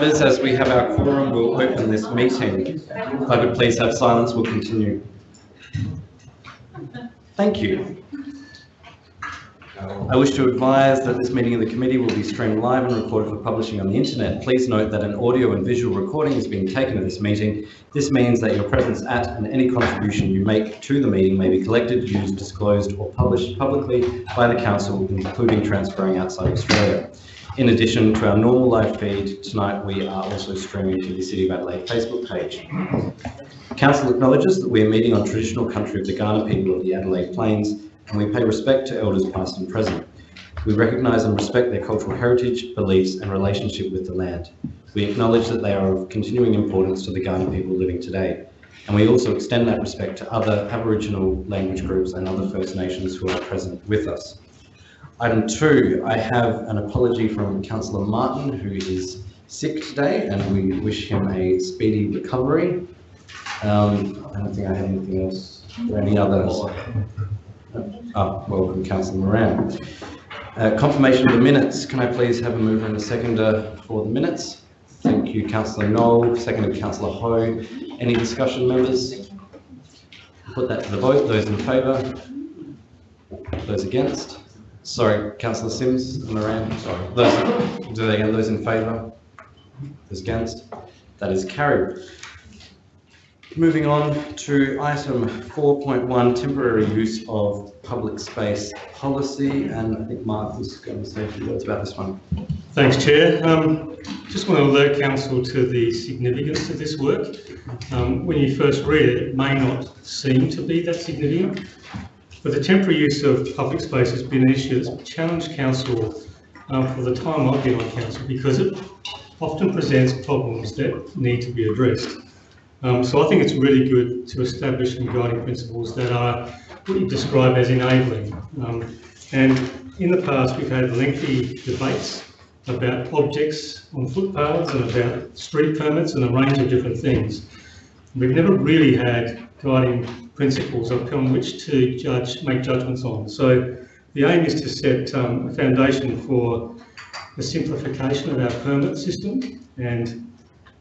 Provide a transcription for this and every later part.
As we have our quorum, we'll open this meeting. If I could please have silence, we'll continue. Thank you. I wish to advise that this meeting of the committee will be streamed live and recorded for publishing on the internet. Please note that an audio and visual recording is being taken of this meeting. This means that your presence at and any contribution you make to the meeting may be collected, used, disclosed or published publicly by the council, including transferring outside Australia. In addition to our normal live feed, tonight we are also streaming to the City of Adelaide Facebook page. Council acknowledges that we are meeting on traditional country of the Kaurna people of the Adelaide Plains and we pay respect to elders past and present. We recognise and respect their cultural heritage, beliefs and relationship with the land. We acknowledge that they are of continuing importance to the Kaurna people living today. And we also extend that respect to other Aboriginal language groups and other First Nations who are present with us. Item two, I have an apology from Councillor Martin, who is sick today, and we wish him a speedy recovery. Um, I don't think I have anything else or any others. Oh, welcome, Councillor Moran. Uh, confirmation of the minutes. Can I please have a mover and a seconder for the minutes? Thank you, Councillor Knoll, seconded Councillor Ho. Any discussion, members? Put that to the vote. Those in favour? Those against? Sorry, councillor Simms, Moran, sorry. Those, do they again, those in favour? Those against? That is carried. Moving on to item 4.1, temporary use of public space policy, and I think Mark was going to say a few words about this one. Thanks, Chair. Um, just want to alert Council to the significance of this work. Um, when you first read it, it may not seem to be that significant, but the temporary use of public space has been an issue that's challenged council um, for the time I've been on council because it often presents problems that need to be addressed. Um, so I think it's really good to establish some guiding principles that are what you describe as enabling. Um, and in the past, we've had lengthy debates about objects on footpaths and about street permits and a range of different things. We've never really had guiding principles upon which to judge, make judgments on. So the aim is to set um, a foundation for the simplification of our permit system and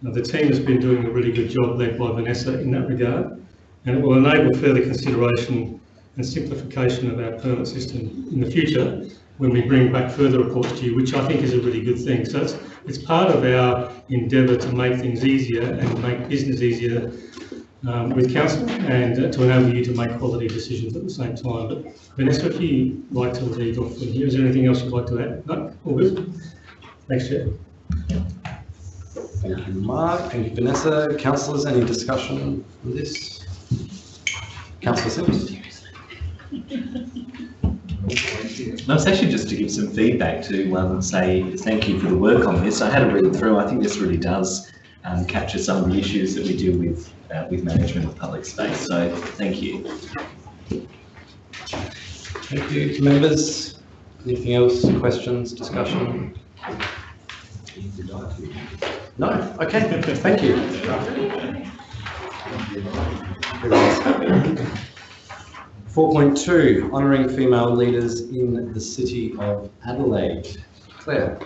the team has been doing a really good job led by Vanessa in that regard and it will enable further consideration and simplification of our permit system in the future when we bring back further reports to you, which I think is a really good thing. So it's, it's part of our endeavour to make things easier and make business easier um, with council and uh, to enable you to make quality decisions at the same time. But Vanessa, if you'd like to lead off from here, is there anything else you'd like to add? No? All good? Thanks, Chair. Thank you, Mark. Thank you, Vanessa. Councillors, any discussion on this? Councillor Simms? No, it's actually just to give some feedback to um, say thank you for the work on this. I had a read through. I think this really does um, capture some of the issues that we deal with uh, with management of public space. So thank you. Thank you, members. Anything else? Questions, discussion? No. Okay. Thank you. Four point two, honouring female leaders in the city of Adelaide. Claire.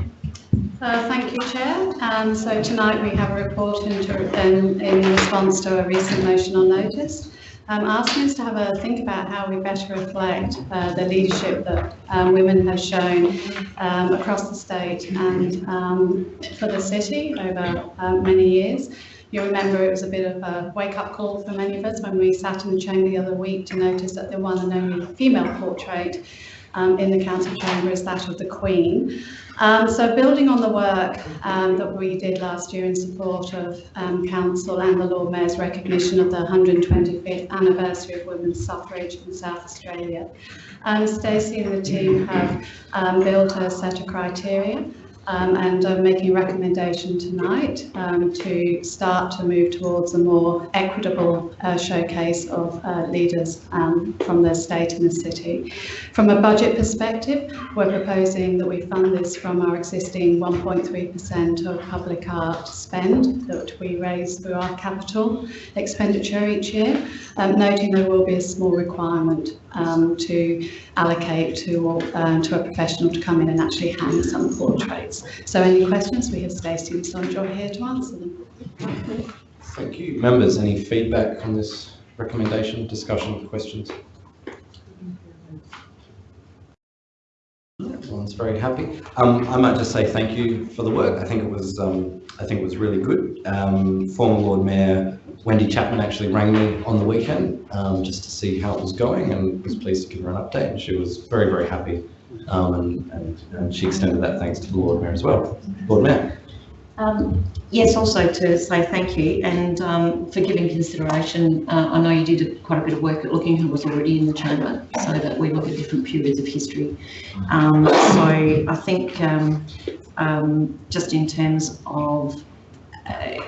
Uh, thank you, Chair. Um, so tonight we have a report into, in, in response to a recent motion on notice, um, asking us to have a think about how we better reflect uh, the leadership that um, women have shown um, across the state and um, for the city over uh, many years. You remember it was a bit of a wake-up call for many of us when we sat in the chamber the other week to notice that the one and only female portrait um, in the council chamber is that of the Queen. Um, so building on the work um, that we did last year in support of um, Council and the Lord Mayor's recognition of the 125th anniversary of women's suffrage in South Australia, um, Stacey and the team have um, built a set of criteria um, and I'm making a recommendation tonight um, to start to move towards a more equitable uh, showcase of uh, leaders um, from the state and the city. From a budget perspective, we're proposing that we fund this from our existing 1.3% of public art spend that we raise through our capital expenditure each year, um, noting there will be a small requirement um, to allocate to, uh, to a professional to come in and actually hang some portraits. So any questions? We have Stacey and Sondra here to answer them. Thank you. Members, any feedback on this recommendation, discussion, questions? Everyone's very happy. Um, I might just say thank you for the work. I think it was, um, I think it was really good. Um, former Lord Mayor Wendy Chapman actually rang me on the weekend um, just to see how it was going and was pleased to give her an update. And she was very, very happy. Um, and, and, and she extended that thanks to the Lord Mayor as well. Lord Mayor. Um, Yes, also to say thank you and um, for giving consideration. Uh, I know you did quite a bit of work at looking who was already in the chamber so that we look at different periods of history. Um, so I think um, just in terms of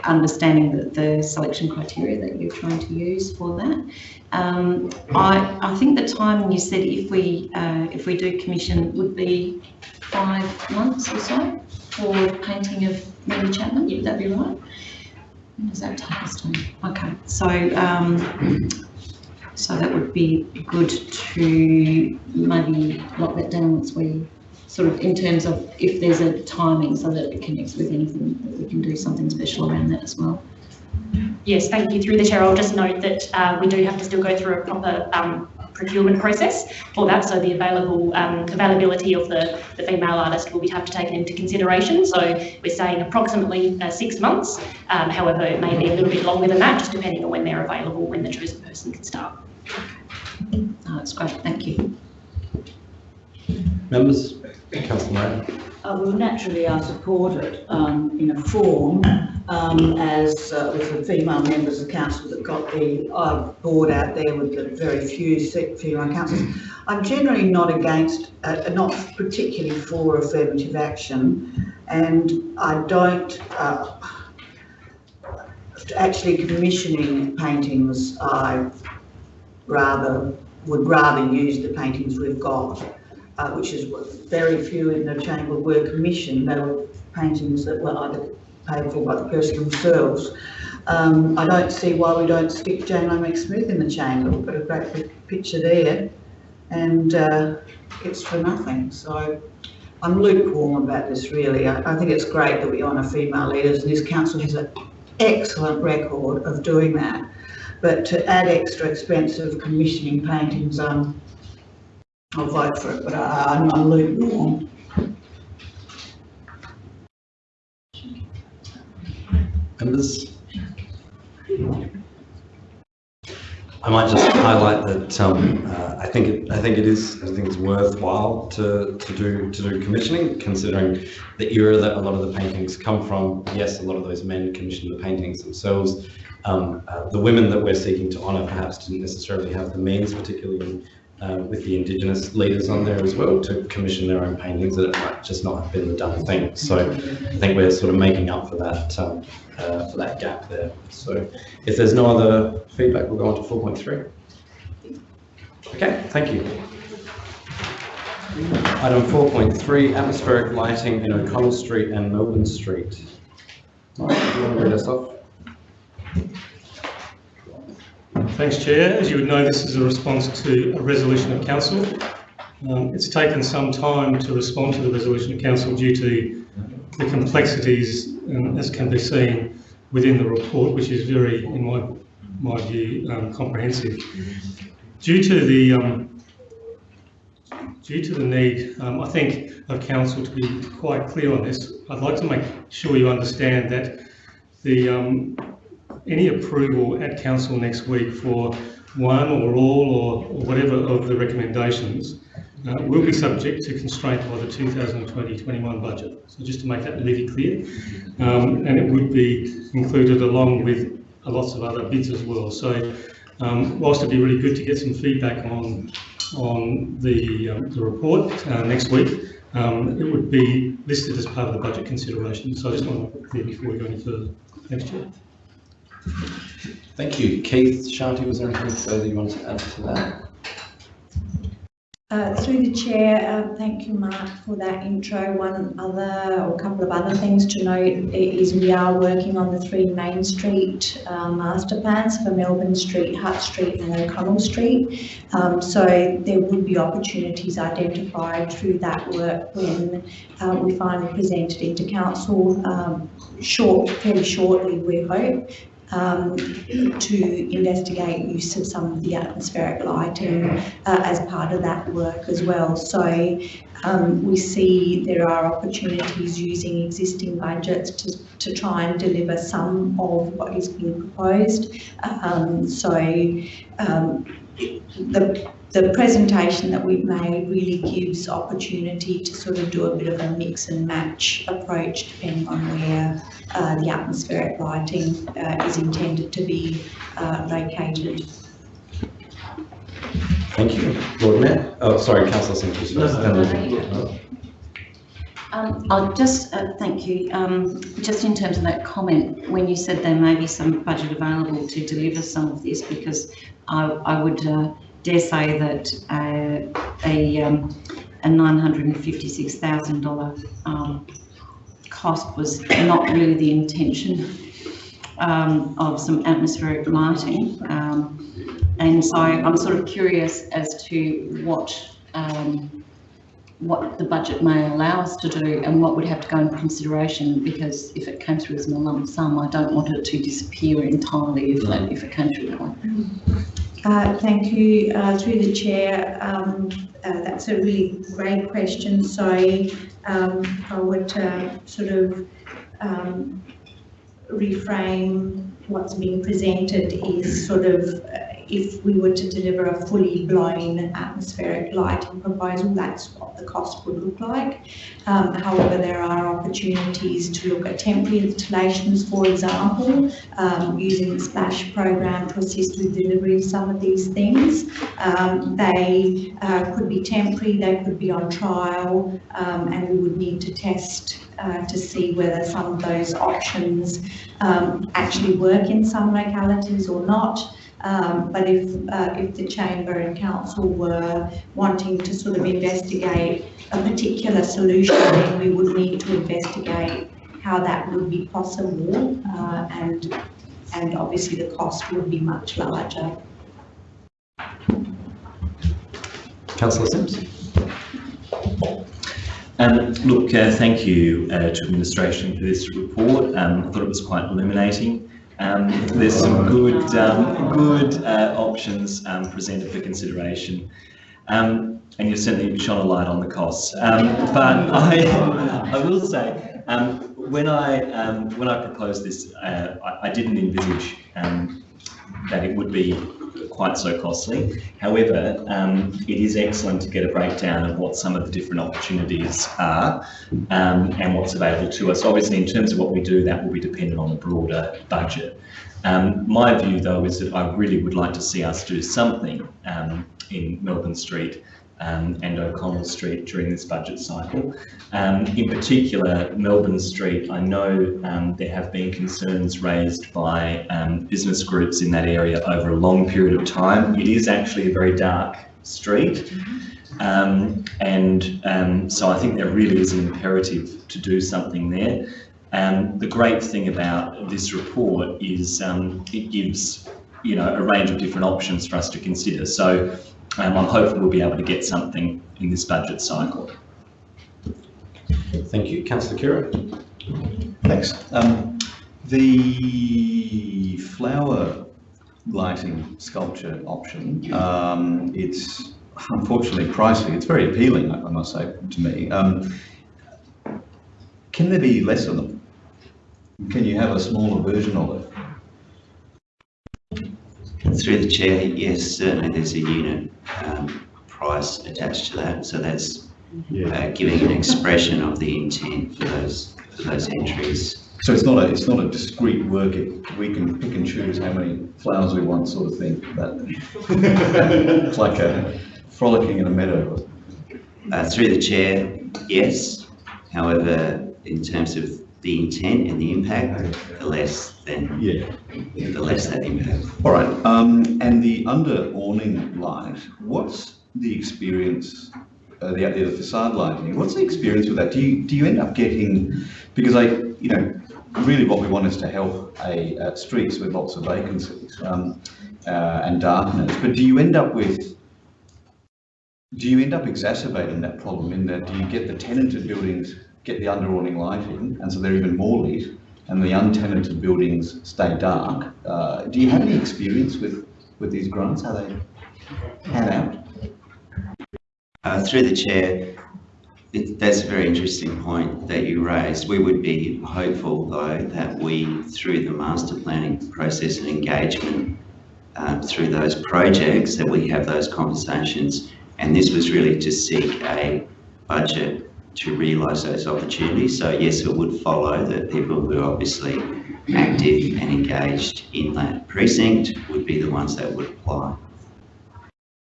understanding the, the selection criteria that you're trying to use for that. Um, I, I think the time you said if we uh, if we do commission would be five months or so for painting of Mary Chapman, would that be right? Does that take us to? Okay, so, um, so that would be good to maybe lock that down once we, sort of in terms of if there's a timing so that it connects with anything, that we can do something special around that as well. Yes, thank you. Through the chair, I'll just note that uh, we do have to still go through a proper um, procurement process for that. So the available um, availability of the, the female artist will be have to taken into consideration. So we're saying approximately uh, six months. Um, however, it may be a little bit longer than that, just depending on when they're available, when the chosen person can start. Oh, that's great, thank you. Members? Councillor. Uh, well, naturally, I support it um, in a form um, as uh, with the female members of council that got the uh, board out there with the very few female councillors. I'm generally not against, uh, not particularly for affirmative action, and I don't. Uh, actually commissioning paintings, I rather would rather use the paintings we've got uh, which is very few in the chamber were commissioned. They were paintings that were either paid for by the person themselves. Um, I don't see why we don't stick Jane Lomax Smith in the chamber. We've got a great big picture there and uh, it's for nothing. So I'm lukewarm about this really. I, I think it's great that we honour female leaders and this council has an excellent record of doing that. But to add extra expense of commissioning paintings, um, I'll vote for it, but I, I'm, I'm lukewarm. Members? I might just highlight that um, uh, I think it, I think it is I think it's worthwhile to, to do to do commissioning, considering the era that a lot of the paintings come from. Yes, a lot of those men commissioned the paintings themselves. Um, uh, the women that we're seeking to honour perhaps didn't necessarily have the means, particularly in, uh, with the Indigenous leaders on there as well, to commission their own paintings. That it might just not have been the done thing. So I think we're sort of making up for that um, uh, for that gap there. So if there's no other feedback, we'll go on to 4.3. Okay, thank you. Item 4.3, atmospheric lighting in O'Connell Street and Melbourne Street. Do you want to read us off? Thanks, Chair. As you would know, this is a response to a resolution of council. Um, it's taken some time to respond to the resolution of council due to the complexities, um, as can be seen within the report, which is very, in my my view, um, comprehensive. Due to the um, due to the need, um, I think, of council to be quite clear on this, I'd like to make sure you understand that the um, any approval at council next week for one or all or, or whatever of the recommendations uh, will be subject to constraint by the 2020-21 budget. So just to make that really clear, um, and it would be included along with lots of other bids as well. So um, whilst it'd be really good to get some feedback on on the, um, the report uh, next week, um, it would be listed as part of the budget consideration. So I just want to clear before we go any further. Thanks, Chair. Thank you. Keith, Shanti, was there anything further you wanted to add to that? Uh, through the chair, uh, thank you, Mark, for that intro. One other, or a couple of other things to note is we are working on the three Main Street uh, master plans for Melbourne Street, Hutt Street and O'Connell Street. Um, so there would be opportunities identified through that work when uh, we finally present it into council um, short, fairly shortly, we hope, um, to investigate use of some of the atmospheric lighting uh, as part of that work as well. So um, we see there are opportunities using existing budgets to, to try and deliver some of what is being proposed. Um, so um, the the presentation that we've made really gives opportunity to sort of do a bit of a mix and match approach depending on where uh, the atmospheric lighting uh, is intended to be uh, located. Thank you. Lord Mayor, oh, sorry, councillor Simpkins first. Um, I'll just, uh, thank you, um, just in terms of that comment, when you said there may be some budget available to deliver some of this, because I, I would uh, dare say that uh, a, um, a $956,000 um, cost was not really the intention um, of some atmospheric lighting. Um, and so I'm sort of curious as to what um, what the budget may allow us to do and what would have to go into consideration because if it came through as a lump sum, I don't want it to disappear entirely if, that, if it came through that way. Uh, thank you. Uh, through the chair, um, uh, that's a really great question. So um, I would uh, sort of um, reframe what's being presented is sort of uh, if we were to deliver a fully blown atmospheric lighting proposal, that's what the cost would look like. Um, however, there are opportunities to look at temporary installations, for example, um, using the SPLASH program to assist with delivery of some of these things. Um, they uh, could be temporary, they could be on trial, um, and we would need to test uh, to see whether some of those options um, actually work in some localities or not. Um, but if uh, if the chamber and council were wanting to sort of investigate a particular solution, then we would need to investigate how that would be possible, uh, and and obviously the cost would be much larger. Councillor Simms. Um, look, uh, thank you uh, to administration for this report. Um, I thought it was quite illuminating. Um, there's some good, um, good uh, options um, presented for consideration. Um, and you've certainly shone a light on the costs. Um, but I, I will say, when I when I proposed this, uh, I, I, didn't envisage that it would be quite so costly. However, um, it is excellent to get a breakdown of what some of the different opportunities are um, and what's available to us. Obviously, in terms of what we do, that will be dependent on the broader budget. Um, my view, though, is that I really would like to see us do something um, in Melbourne Street um, and O'Connell Street during this budget cycle. Um, in particular, Melbourne Street, I know um, there have been concerns raised by um, business groups in that area over a long period of time. It is actually a very dark street. Um, and um, so I think there really is an imperative to do something there. And the great thing about this report is it gives you know a range of different options for us to consider. So um, I'm hopeful we'll be able to get something in this budget cycle. Thank you. Councillor Khera. Thanks. Um, the flower lighting sculpture option, um, it's unfortunately pricey. It's very appealing, I must say, to me. Um, can there be less of them? Can you have a smaller version of it? Through the chair, yes, certainly there's a unit um, price attached to that, so that's uh, giving an expression of the intent for those for those entries. So it's not a it's not a discrete work. It, we can pick and choose how many flowers we want, sort of thing. But it's like a frolicking in a meadow. Uh, through the chair, yes. However, in terms of the intent and the impact, the less then yeah, the less that impact. All right. Um, and the under awning light, what's the experience, uh, the of facade lighting, what's the experience with that? Do you, do you end up getting, because I, you know, really what we want is to help a, uh, streets with lots of vacancies, um, uh, and darkness, but do you end up with, do you end up exacerbating that problem in that do you get the tenanted buildings, get the under awning lighting, and so they're even more lit, and the untenanted buildings stay dark? Uh, do you have any experience with, with these grants, how they pan out? Uh, through the chair, it, that's a very interesting point that you raised. We would be hopeful though that we, through the master planning process and engagement, um, through those projects, that we have those conversations. And this was really to seek a budget to realise those opportunities. So yes, it would follow that people who are obviously active and engaged in that precinct would be the ones that would apply.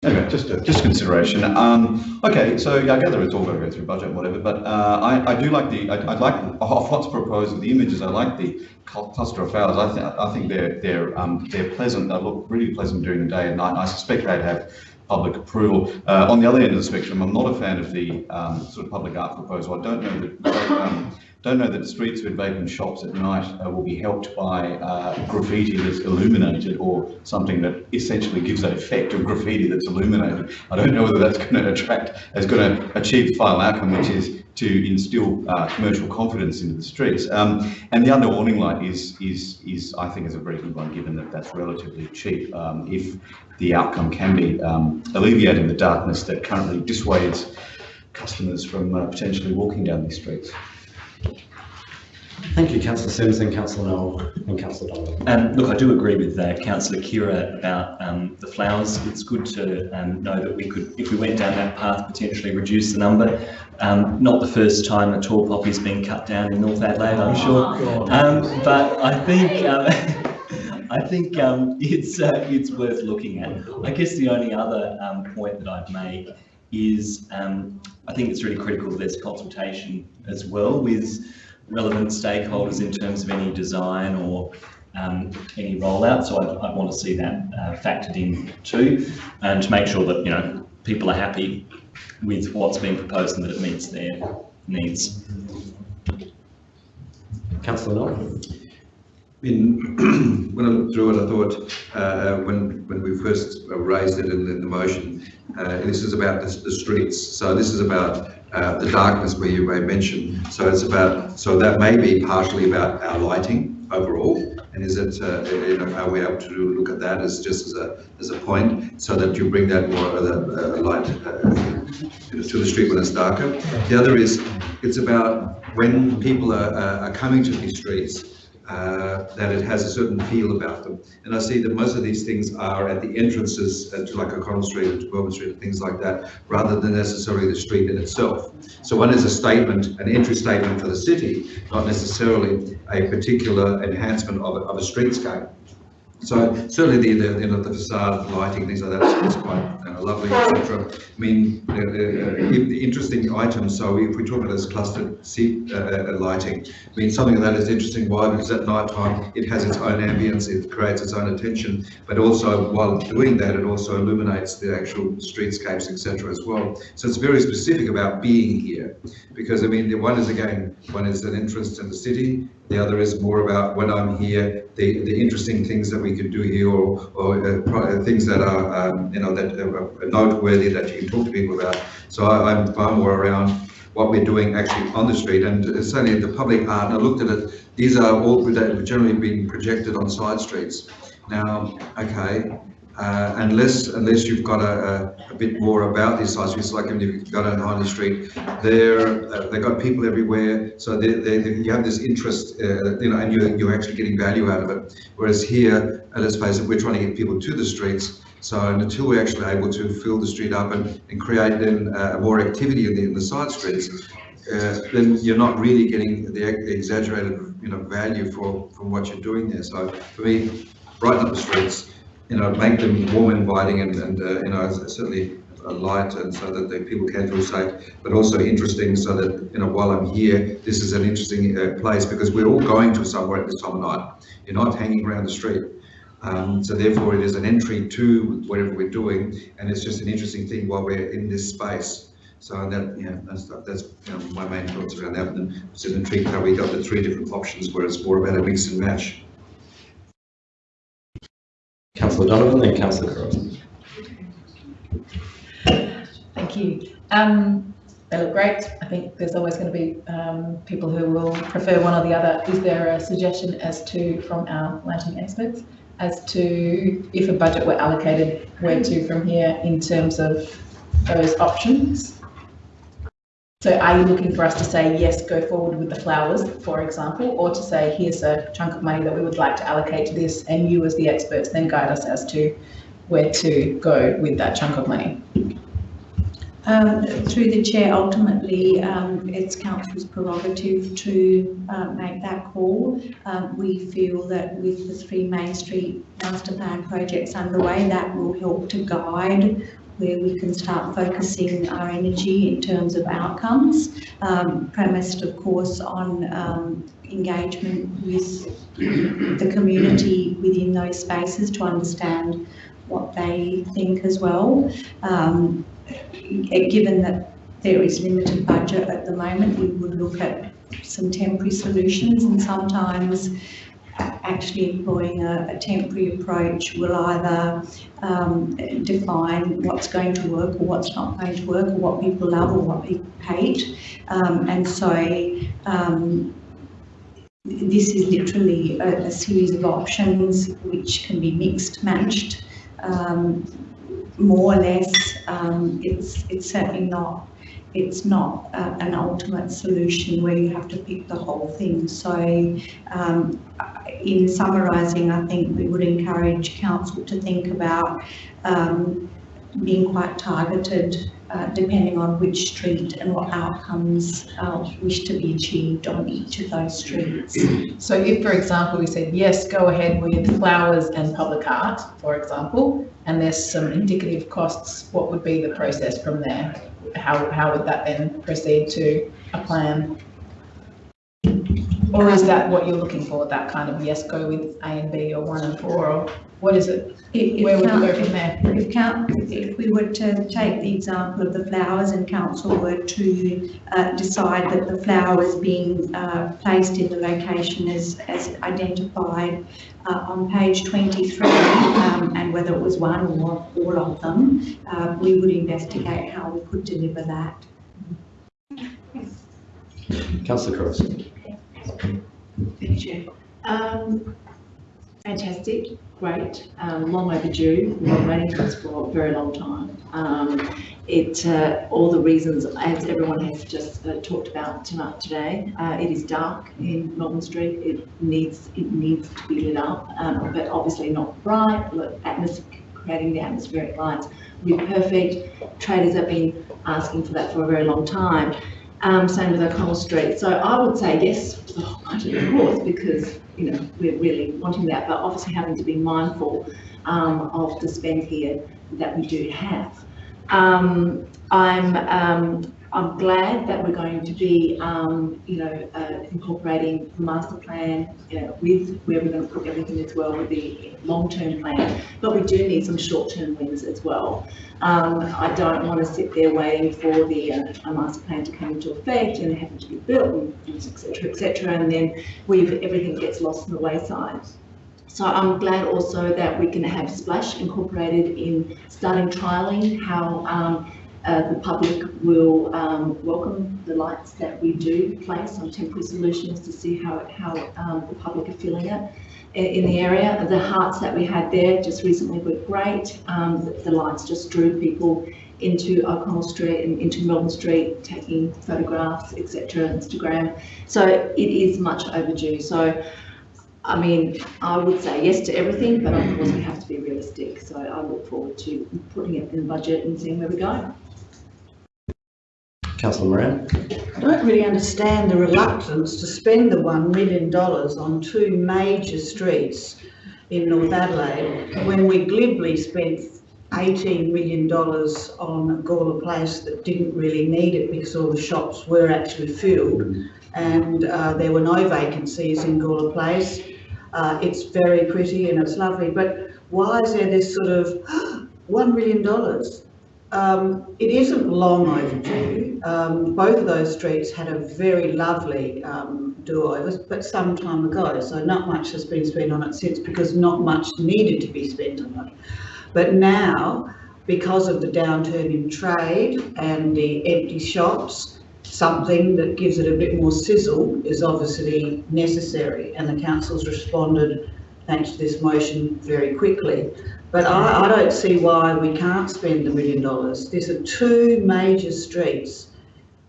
Okay, just a, just consideration. Um, okay, so yeah, I gather it's all going to go through budget and whatever, but uh, I, I do like the, I, I like of what's proposed with the images. I like the cluster of flowers. I think I think they're they're um, they're pleasant. They look really pleasant during the day and night. I suspect they'd have public approval. Uh, on the other end of the spectrum, I'm not a fan of the um, sort of public art proposal. I don't know that. Um, don't know that streets with vacant shops at night uh, will be helped by uh, graffiti that's illuminated or something that essentially gives that effect of graffiti that's illuminated. I don't know whether that's going to attract, is going to achieve the final outcome, which is to instill uh, commercial confidence into the streets. Um, and the under awning light is, is, is, I think, is a very good one, given that that's relatively cheap. Um, if the outcome can be um, alleviating the darkness that currently dissuades customers from uh, potentially walking down these streets. Thank you, councillor Simms and councillor Knoll and councillor Donovan. Um, look, I do agree with uh, councillor Khera about um, the flowers. It's good to um, know that we could, if we went down that path, potentially reduce the number. Um, not the first time a tall poppy's been cut down in North Adelaide, I'm sure. Um, but I think um, I think um, it's uh, it's worth looking at. I guess the only other um, point that I'd make is um, I think it's really critical there's consultation as well with relevant stakeholders in terms of any design or um, any rollout. So I'd, I'd want to see that uh, factored in too, and to make sure that you know people are happy with what's being proposed and that it meets their needs. Councillor Knoll. When I looked through it, I thought uh, when when we first raised it in, in the motion, uh, this is about the, the, streets. So this is about uh, the darkness where you may mention. So it's about so that may be partially about our lighting overall. And is it uh, you know are we able to look at that as just as a as a point so that you bring that more uh, light uh, to the street when it's darker. The other is it's about when people are, are coming to these streets uh, that it has a certain feel about them. And I see that most of these things are at the entrances uh, to like O'Connell Street or to Melbourne Street and things like that, rather than necessarily the street in itself. So one is a statement, an entry statement for the city, not necessarily a particular enhancement of a, of a streetscape. So certainly the, the you know the facade lighting things like that is quite uh, lovely, etc. I mean, interesting items. So if we talk about this clustered seat uh, uh, lighting, I mean something that is interesting. Why? Because at night time it has its own ambience, it creates its own attention, but also while doing that, it also illuminates the actual streetscapes, etc. as well. So it's very specific about being here, because I mean the one is again one is an interest in the city, the other is more about when I'm here, the, the interesting things that we could do here or, or uh, things that are, um, you know, that are noteworthy that you can talk to people about. So I, am far more around what we're doing actually on the street and certainly the public art, and I looked at it, these are all that have generally being projected on side streets. Now, okay, uh, unless unless you've got a, a, a, bit more about these sites, it's like if you've got on Harley Street, they're uh, they've got people everywhere, so they, they, they, you have this interest, uh, you know, and you're you're actually getting value out of it. Whereas here, uh, let's face it, we're trying to get people to the streets. So until we're actually able to fill the street up and, and create then uh, more activity in the, in the side streets, uh, then you're not really getting the exaggerated, you know, value for from what you're doing there. So for me, brighten up the streets you know, make them warm, inviting, and, and uh, you know, certainly a light, and so that the people can feel safe, but also interesting, so that you know, while I'm here, this is an interesting uh, place because we're all going to somewhere at this time of night. You're not hanging around the street. Um, so therefore it is an entry to whatever we're doing and it's just an interesting thing while we're in this space. So that, yeah, that's, that's you know, my main thoughts around that. And it's an intrigue how we got the three different options where it's more about a mix and match. Councillor Donovan, then Councillor. Thank you. Um, they look great. I think there's always going to be um, people who will prefer one or the other. Is there a suggestion as to, from our lighting experts, as to if a budget were allocated, where to from here in terms of those options? So are you looking for us to say, yes, go forward with the flowers, for example, or to say, here's a chunk of money that we would like to allocate to this, and you as the experts then guide us as to where to go with that chunk of money? Um, through the chair, ultimately, um, it's council's prerogative to uh, make that call. Um, we feel that with the three Main Street master plan projects underway, that will help to guide where we can start focusing our energy in terms of outcomes, um, premised, of course, on um, engagement with the community within those spaces to understand what they think as well. Um, given that there is limited budget at the moment, we would look at some temporary solutions and sometimes actually employing a, a temporary approach will either um, define what's going to work or what's not going to work or what people love or what people hate. Um, and so um, this is literally a, a, series of options which can be mixed, matched, um, more or less. Um, it's it's certainly not it's not uh, an ultimate solution where you have to pick the whole thing. So um, in summarising, I think we would encourage council to think about um, being quite targeted uh, depending on which street and what outcomes uh, wish to be achieved on each of those streets. So if, for example, we said, yes, go ahead with flowers and public art, for example, and there's some indicative costs, what would be the process from there? How, how would that then proceed to a plan? Or is that what you're looking for, that kind of, yes, go with A and B or one and four, or what is it? If, Where would count, we go from there? If, count, if we were to take the example of the flowers and council were to uh, decide that the flowers being uh, placed in the location as, as identified uh, on page 23 um, and whether it was one or all of them, uh, we would investigate how we could deliver that. Councillor Cross. Thank you. Um, fantastic, great, um, long overdue. We've been waiting for this for a very long time. Um, it, uh, all the reasons, as everyone has just uh, talked about tonight today, uh, it is dark in Melbourne Street. It needs it needs to be lit up, um, but obviously not bright. Atmos creating the atmospheric lights would be perfect. Traders have been asking for that for a very long time. Um, same with O'Connell Street. So I would say yes the of course, because you know we're really wanting that, but obviously having to be mindful um, of the spend here that we do have. Um, I'm um, I'm glad that we're going to be, um, you know, uh, incorporating the master plan you know, with where we're going to put everything as well with the long-term plan. But we do need some short-term wins as well. Um, I don't want to sit there waiting for the uh, master plan to come into effect and having to be built, etc., etc., and then we've everything gets lost in the wayside. So I'm glad also that we can have Splash incorporated in starting trialling how um, uh, the public will um, welcome the lights that we do place on temporary solutions to see how, how um, the public are feeling it in the area. The hearts that we had there just recently were great. Um, the, the, lights just drew people into O'Connell Street and into Melbourne Street, taking photographs, etc., Instagram. So it is much overdue. So, I mean, I would say yes to everything, but of course we have to be realistic. So I look forward to putting it in the budget and seeing where we go. Councillor Moran. I don't really understand the reluctance to spend the $1 million on two major streets in North Adelaide when we glibly spent $18 million on Gawler Place that didn't really need it because all the shops were actually filled and uh, there were no vacancies in Gawler Place. Uh, it's very pretty and it's lovely, but why is there this sort of one million dollars? Um, it isn't long overdue. Um, both of those streets had a very lovely um, do-over, but some time ago, so not much has been spent on it since because not much needed to be spent on it. But now, because of the downturn in trade and the empty shops, something that gives it a bit more sizzle is obviously necessary, and the council's responded, thanks to this motion, very quickly. But I, I don't see why we can't spend the million dollars. These are two major streets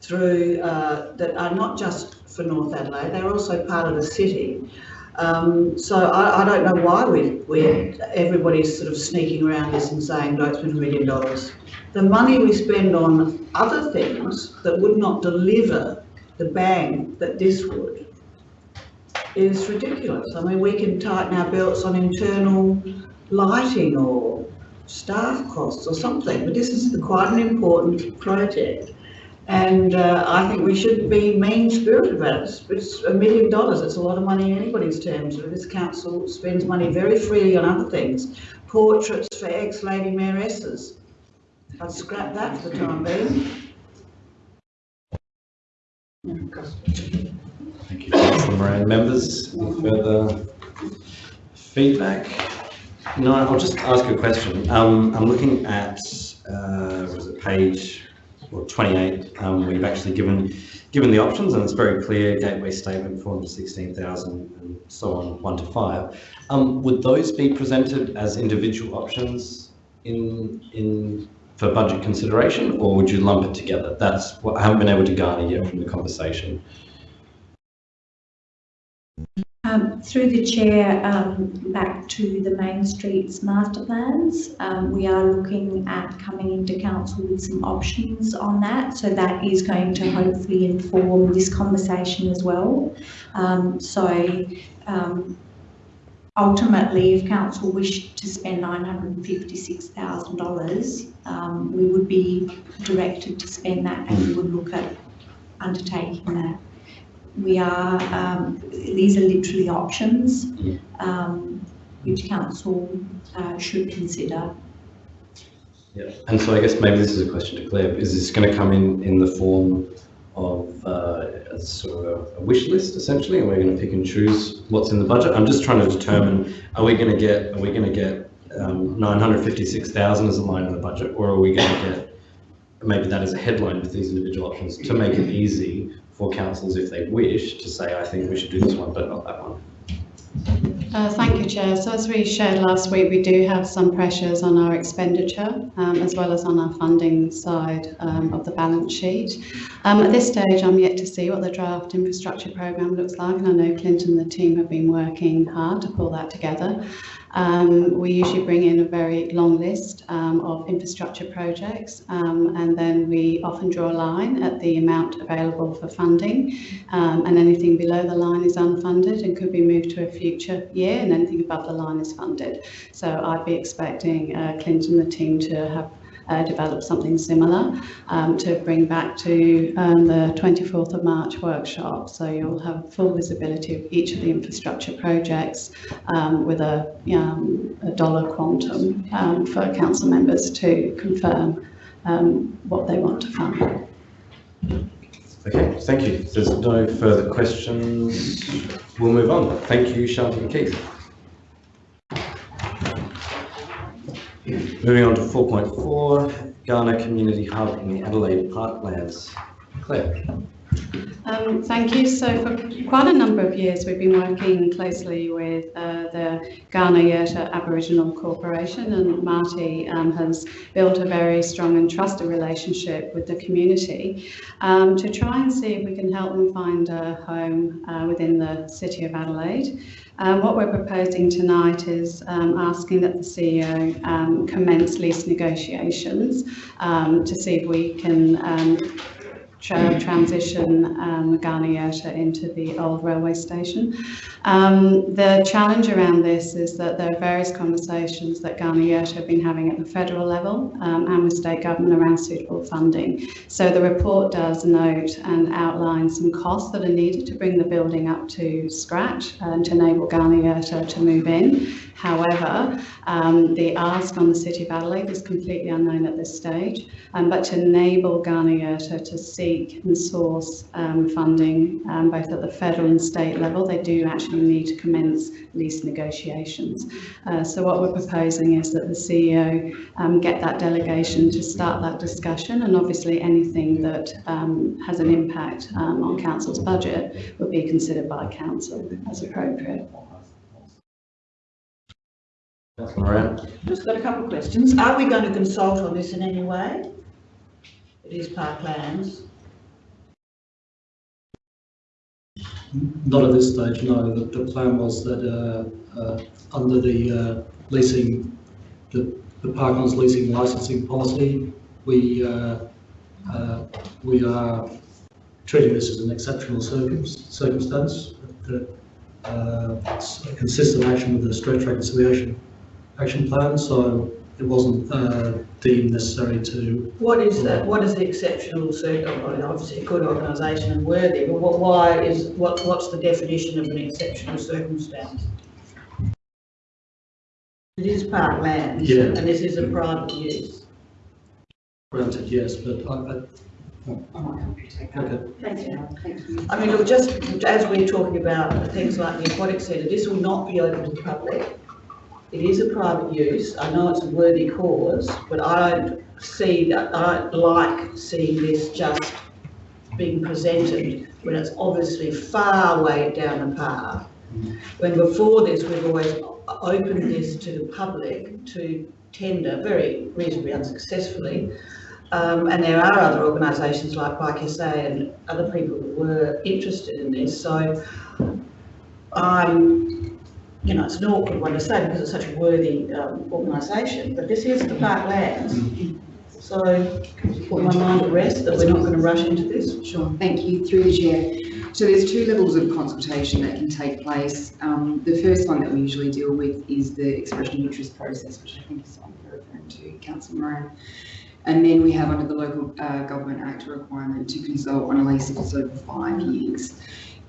through uh, that are not just for North Adelaide, they're also part of the city. Um, so I, I, don't know why we, we everybody's sort of sneaking around this and saying don't spend a million dollars. The money we spend on other things that would not deliver the bang that this would is ridiculous. I mean, we can tighten our belts on internal lighting or staff costs or something, but this is quite an important project. And uh, I think we should be mean-spirited about it. It's a million dollars. It's a lot of money in anybody's terms. This council spends money very freely on other things. Portraits for ex-lady mayoresses. I'd scrap that for the time being. Thank you, Councillor Moran. Members, any further feedback? No, I'll just ask a question. Um, I'm looking at, uh, was it page or 28, um, we've actually given given the options and it's very clear, gateway statement, 416,000 and so on, 1 to 5. Um, would those be presented as individual options in in for budget consideration or would you lump it together? That's what I haven't been able to garner yet from the conversation. Um, through the chair, um, back to the main streets master plans, um, we are looking at coming into council with some options on that. So that is going to hopefully inform this conversation as well. Um, so um, ultimately, if council wished to spend $956,000, um, we would be directed to spend that and we would look at undertaking that we are, um, these are literally options um, which council uh, should consider. Yeah, and so I guess maybe this is a question to Claire. Is this going to come in in the form of uh, a sort of a, wish list essentially, and we're going to pick and choose what's in the budget? I'm just trying to determine: are we going to get are we going to get um, 956,000 as a line in the budget, or are we going to get maybe that as a headline with these individual options to make it easy for councils if they wish to say, I think we should do this one, but not that one. Uh, thank you, Chair. So as we shared last week, we do have some pressures on our expenditure um, as well as on our funding side um, of the balance sheet. Um, at this stage, I'm yet to see what the draft infrastructure programme looks like, and I know Clinton and the team have been working hard to pull that together. Um, we usually bring in a very long list um, of infrastructure projects um, and then we often draw a line at the amount available for funding um, and anything below the line is unfunded and could be moved to a future year and anything above the line is funded. So I'd be expecting uh, Clinton and the team to have uh, develop something similar um, to bring back to um, the 24th of March workshop. So you'll have full visibility of each of the infrastructure projects um, with a, um, a, dollar quantum um, for council members to confirm um, what they want to fund. Okay, thank you. If there's no further questions, we'll move on. Thank you, Shanti and Keith. Moving on to 4.4, Kaurna Community Hub in the Adelaide Parklands. Claire. Um, thank you. So for quite a number of years, we've been working closely with uh, the Kaurna Yerta Aboriginal Corporation, and Marty um, has built a very strong and trusted relationship with the community um, to try and see if we can help them find a home uh, within the city of Adelaide. Um, what we're proposing tonight is um, asking that the CEO um, commence lease negotiations um, to see if we can um, tra- transition um, Kaurna Yerta into the old railway station. Um, the challenge around this is that there are various conversations that Kaurna Yerta have been having at the federal level um, and with state government around suitable funding. So the report does note and outline some costs that are needed to bring the building up to scratch and to enable Kaurna Yerta to move in. However, um, the ask on the City of Adelaide is completely unknown at this stage, um, but to enable Kaurna Yerta to seek and source um, funding um, both at the federal and state level, they do actually need to commence lease negotiations. Uh, so what we're proposing is that the CEO um, get that delegation to start that discussion and obviously anything that um, has an impact um, on council's budget would be considered by council as appropriate. Councillor Moran. Just got a couple of questions. Are we going to consult on this in any way? It is parklands. Not at this stage, no. The, the plan was that uh, uh, under the uh, leasing, the, the Parklands leasing licensing policy, we we are treating this as an exceptional circumstance. That uh, consistent action with the stretch reconciliation action plan, so it wasn't uh, deemed necessary to What is that, what is the exceptional circle, I mean, obviously a good organisation and worthy, but what, why is, what, what's the definition of an exceptional circumstance? It is parklands. Yeah. And this is a private use. granted, yes, but I, I, I might help you take that. okay. Thank you. Thank you. I mean, look, just as we're talking about things like the aquatic centre, this will not be open to the public. It is a private use. I know it's a worthy cause, but I don't see that, I don't like seeing this just being presented when it's obviously far way down the path. When before this, we've always opened this to the public to tender very reasonably unsuccessfully. Um, and there are other organisations like Bike SA and other people that were interested in this, so I'm, you know, it's an awkward one to say because it's such a worthy um, organisation, but this is the parklands. So put my mind at rest that we're not going to rush into this. Sure, thank you, through the chair. So there's two levels of consultation that can take place. Um, the first one that we usually deal with is the expression of interest process, which I think is what you're referring to, Councillor Moran. And then we have under the Local uh, Government Act a requirement to consult on a lease if it's over five years.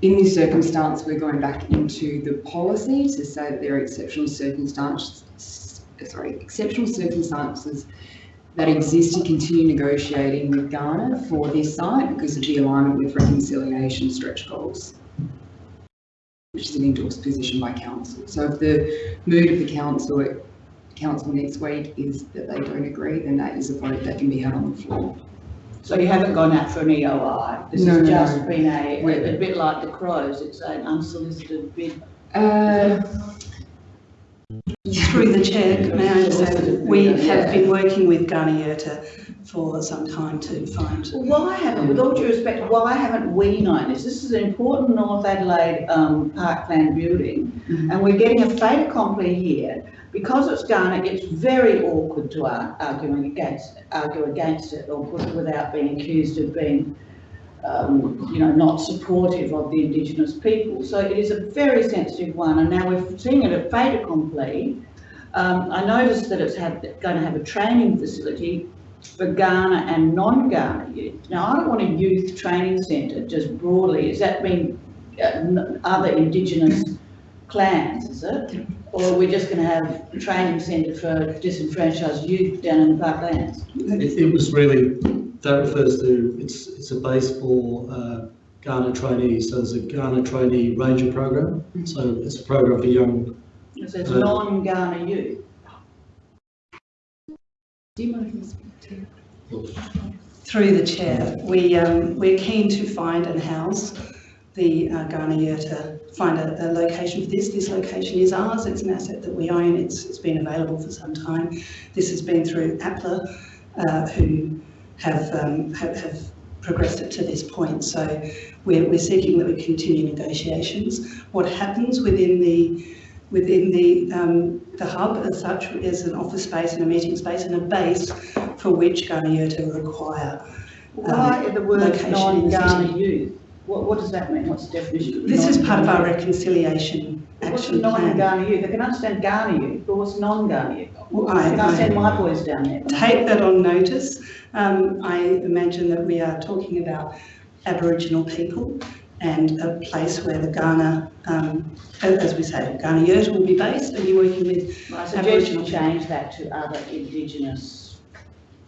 In this circumstance, we're going back into the policy to say that there are exceptional circumstances, sorry, exceptional circumstances that exist to continue negotiating with Kaurna for this site because of the alignment with reconciliation stretch goals, which is an endorsed position by council. So if the mood of the council council next week is that they don't agree, then that is a vote that can be held on the floor. So you haven't gone out for an EOI? This No, has just no. been a, We're- a bit like the crows, it's an unsolicited bid. Uh, Through the chair, may I just say that we have been working with Kaurna Yerta for some time to find. Well, Why haven't, with all due respect, why haven't we known this? This is an important North Adelaide um, parkland building, and we're getting a fait accompli here. Because it's Kaurna, it's very awkward to ar- arguing against, argue against it or put it without being accused of being, um, you know, not supportive of the Indigenous people. So it is a very sensitive one, and now we're seeing it at fait accompli. Um, I noticed that it's had, going to have a training facility for Kaurna and non-Kaurna youth. Now, I don't want a youth training centre just broadly, does that mean uh, other Indigenous clans, is it? Or are we just going to have a training centre for disenfranchised youth down in the parklands? It, it was really, that refers to, it's, it's a base for uh, Kaurna trainees. So there's a Kaurna trainee ranger program. So it's a program for young. So it's Uh, non-Kaurna youth. do you mind Through the chair, we, um, we're keen to find and house the uh, Kaurna Yerta, find a, a location for this. This location is ours, it's an asset that we own, it's, it's been available for some time. This has been through APLA, uh, who have, um, have, have progressed it to this point. So we're, we're seeking that we continue negotiations. What happens within the within the um, the hub as such is an office space and a meeting space and a base for which Kaurna Yerta require Why are the words in non-Kaurna youth? What, what does that mean? What's the definition? of This is part of our reconciliation What's action plan. non-Kaurna youth? I can understand Kaurna youth, but what's non-Kaurna youth? Well, I- I send my boys down there? Take that on notice. Um, I imagine that we are talking about Aboriginal people and a place where the Kaurna, um, as we say, Kaurna Yerta will be based and you're working with My suggest you change that to other Indigenous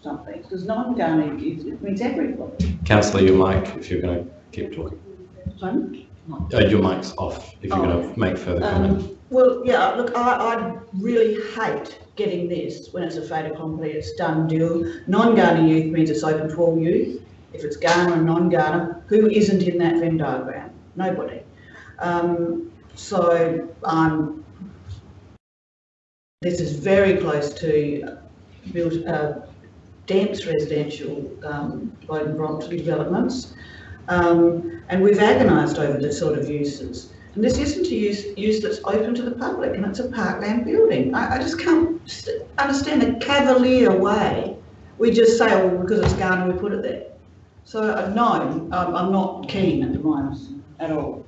something, because non-Kaurna youth, it means everybody. Councillor, your mic, if you're going to keep talking. Pardon? Uh, your mic's off, if you're going to make further comment. Um, well, yeah, look, I, I really hate getting this when it's a fait accompli, it's done deal. Non-Kaurna youth means it's open to all youth. If it's Kaurna and non-Kaurna, who isn't in that Venn diagram? Nobody. Um, so, um, this is very close to built, uh, dense residential, um, and Brompton developments. Um, and we've agonised over the sort of uses. And this isn't a use, use that's open to the public and it's a parkland building. I, I just can't understand the cavalier way. We just say, oh, well, because it's Kaurna, we put it there. So, uh, no, I'm, I'm not keen at the moment at all.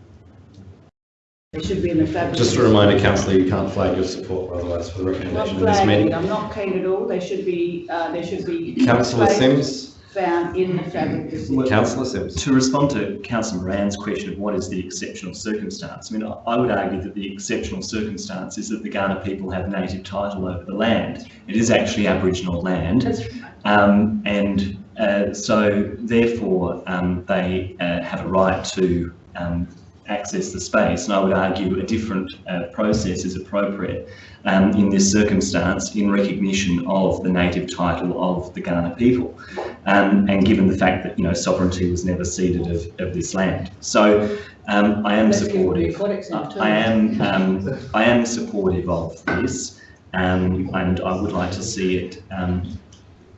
It should be in the fabric. Just a reminder, councillor, you can't flag your support otherwise for the recommendation in this meeting. I'm not keen at all. They should be, uh, there should be. Councillor Simms, Found in the fabric of the city. councillor Simms. To respond to councillor Moran's question of what is the exceptional circumstance, I mean, I- I would argue that the exceptional circumstance is that the Kaurna people have native title over the land. It is actually Aboriginal land. That's Um, and uh, so therefore, um, they uh, have a right to um, access the space. And I would argue a different uh, process is appropriate um, in this circumstance in recognition of the native title of the Kaurna people. Um, and given the fact that, you know, sovereignty was never ceded of, of this land. So um, I am Let's give them the supportive. I am, um, I am supportive of this. Um, and I would like to see it um,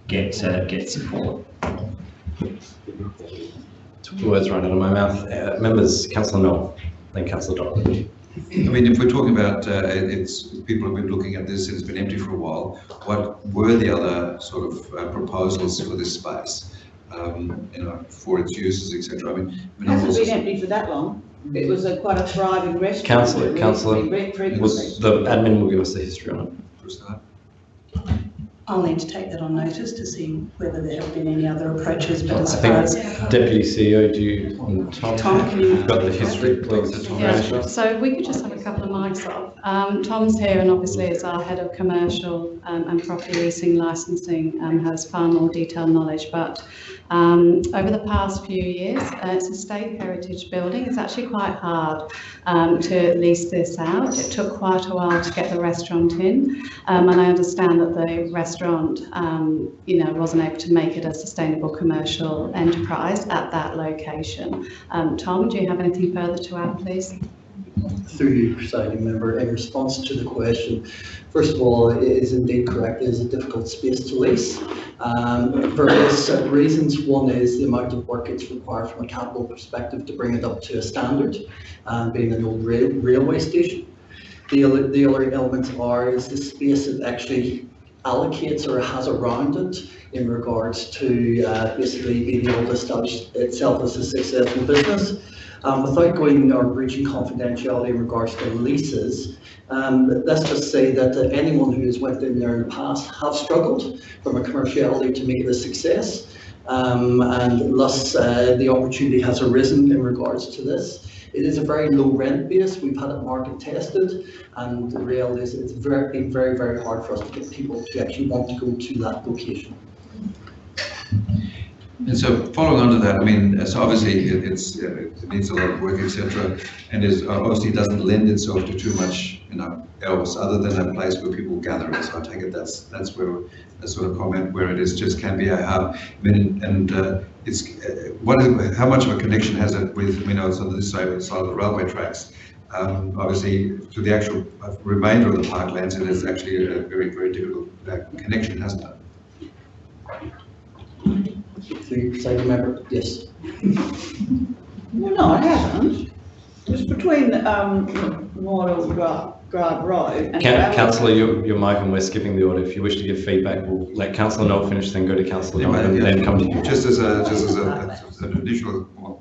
get, uh, get support. Took the words right out of my mouth. Uh, members, councillor Knoll, then councillor Dodd. I mean, if we're talking about, uh, it's, people have been looking at this, it's been empty for a while, what were the other sort of uh, proposals for this space? Um, you know, for its uses, etc. I mean, It hasn't been empty for that long. It was a quite a thriving restaurant. Councillor, councillor, recently re- frequently- was, the admin will give us the history on it. For a start. I'll need to take that on notice to see whether there have been any other approaches, but I as think far as. Deputy CEO, do you, and Tom, Tom, can you- you've got the history, please. Yeah, so we could just have a couple of mics off. Um, Tom's here and obviously is our head of commercial um, and property leasing licensing, um, has far more detailed knowledge, but um, over the past few years, uh, it's a state heritage building. It's actually quite hard um, to lease this out. It took quite a while to get the restaurant in, um, and I understand that the restaurant, um, you know, wasn't able to make it a sustainable commercial enterprise at that location. Um, Tom, do you have anything further to add, please? Through you, presiding member, in response to the question, first of all, it is indeed correct, it is a difficult space to lease. Um, for various reasons, one is the amount of work it's required from a capital perspective to bring it up to a standard, um, being an old rail, railway station. The other, the other elements are is the space it actually allocates or has around it in regards to uh, basically being able to establish itself as a successful business. Um, without going or breaching confidentiality in regards to leases, um, let's just say that uh, anyone who has went in there in the past have struggled from a commerciality to make it a success. Um, and thus uh, the opportunity has arisen in regards to this. It is a very low rent base. We've had it market tested, and the reality is it's very, very, very hard for us to get people to actually want to go to that location. And so following on to that, I mean, uh, so obviously it, it's, uh, it needs a lot of work, etc. And is, obviously doesn't lend itself to too much, you know, else other than a place where people gather. in. So I take it that's, that's where, a sort of comment where it is just can be a hub. I mean, and uh, it's, uh, what is, how much of a connection has it with, you know, so this side, side of the railway tracks? Um, obviously, to the actual uh, remainder of the parklands, and it is actually a very, very difficult uh, connection, hasn't it? Through you, presiding member, yes. Well, no, it hasn't. It's between, um, Memorial Drive, Drive Road. and Can, gravel- councillor, your, your mic and we're skipping the order. If you wish to give feedback, we'll let councillor Knoll finish, then go to councillor Yeah, Donovan, yeah. then come to you. Just as a, just as a, as an additional point,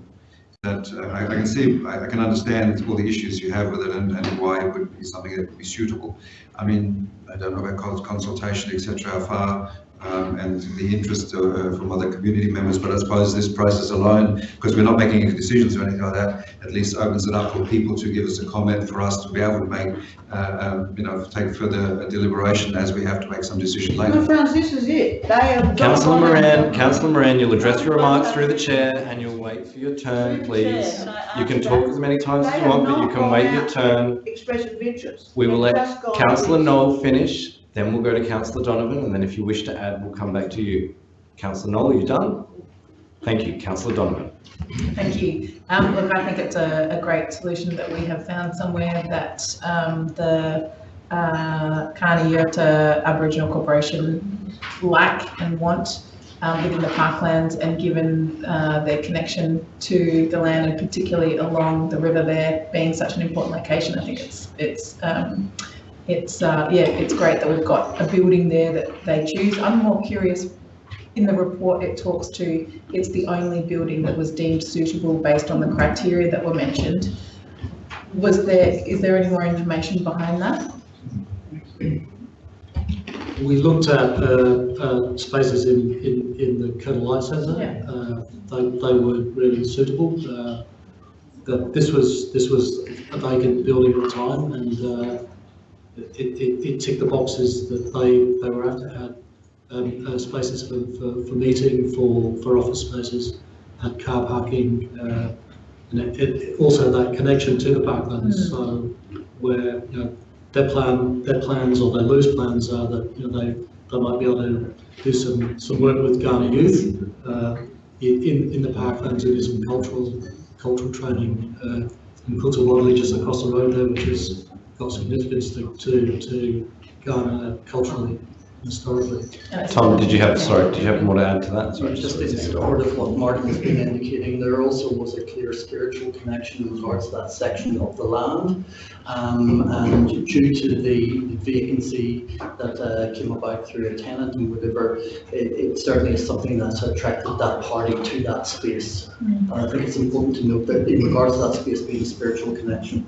that uh, I, I can see, I, I can understand all the issues you have with it and, and why it would be something that would be suitable. I mean, I don't know about cons- consultation, etc., how far, um, and the interest uh, from other community members, but I suppose this process alone, because we're not making any decisions or anything like that, at least opens it up for people to give us a comment, for us to be able to make, uh, um, you know, take further deliberation as we have to make some decision later. Well, Franz, this is it. They have. Councillor Moran, councillor Moran, you'll address your remarks through the chair and you'll wait for your turn, please. You can talk as many times as you want, but you can wait your turn. Expression of interest. We will let councillor Knoll finish, then we'll go to councillor Donovan, and then if you wish to add, we'll come back to you. Councillor Knoll, are you done? Thank you. Councillor Donovan. Thank you. Um, look, I think it's a, a great solution that we have found somewhere that, um, the, uh, Kaurna Yerta Aboriginal Corporation lack and want, um, within the parklands and given, uh, their connection to the land and particularly along the river there being such an important location, I think it's, it's, um, it's, uh, yeah, it's great that we've got a building there that they choose. I'm more curious in the report, it talks to, it's the only building that was deemed suitable based on the criteria that were mentioned. Was there, is there any more information behind that? We looked at uh, uh, spaces in, in, in the Kettle Light Centre. Yeah. Uh, They, they were really suitable. Uh, That this was, this was a vacant building at the time and uh, it, it, it ticked the boxes that they, they were after, had um, uh, spaces for, for, for meeting, for, for office spaces, had car parking, uh, and it, it, also that connection to the parklands, Mm. so where, you know, their plan, their plans or their loose plans are that, you know, they, they might be able to do some, some work with Kaurna youth, uh, in, in, in the parklands, do some cultural, cultural training, uh, a lodge just across the road there, which has got significance to, to, to Kaurna culturally, historically. Tom, did you have, sorry, did you have more to add to that? Sorry. Just in support of what Martin has been indicating, there also was a clear spiritual connection in regards to that section of the land. Um, and due to the vacancy that uh, came about through a tenant and whatever, it, it certainly is something that's attracted that party to that space. And I think it's important to note that in regards to that space being a spiritual connection.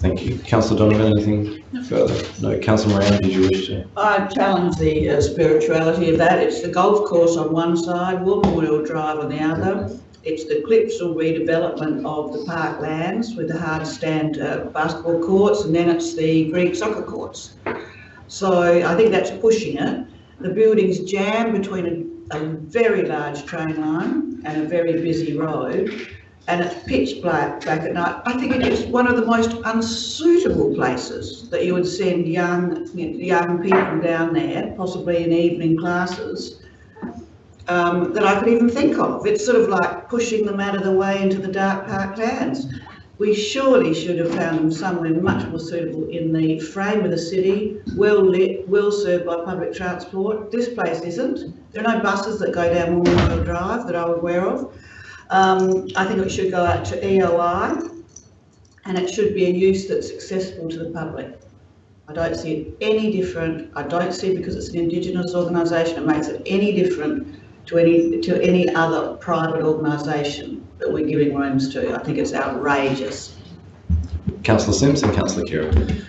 Thank you. Councillor Donovan, anything further? No. Councillor Moran, did you wish to? I challenge the uh, spirituality of that. It's the golf course on one side, Woolmore Drive on the other. It's the Clipsal redevelopment of the parklands with the hard stand uh, basketball courts, and then it's the Greek soccer courts. So I think that's pushing it. The building's jammed between a, a very large train line and a very busy road, and it's pitch black back at night. I think it is one of the most unsuitable places that you would send young, young people down there, possibly in evening classes, um, that I could even think of. It's sort of like pushing them out of the way into the dark parklands. We surely should have found them somewhere much more suitable in the frame of the city, well lit, well served by public transport. This place isn't. There are no buses that go down Memorial Drive that I'm aware of. Um, I think it should go out to EOI and it should be a use that's accessible to the public. I don't see it any different. I don't see because it's an Indigenous organisation, it makes it any different to any, to any other private organisation that we're giving rooms to. I think it's outrageous. Councillor Simpson, Councillor Khera.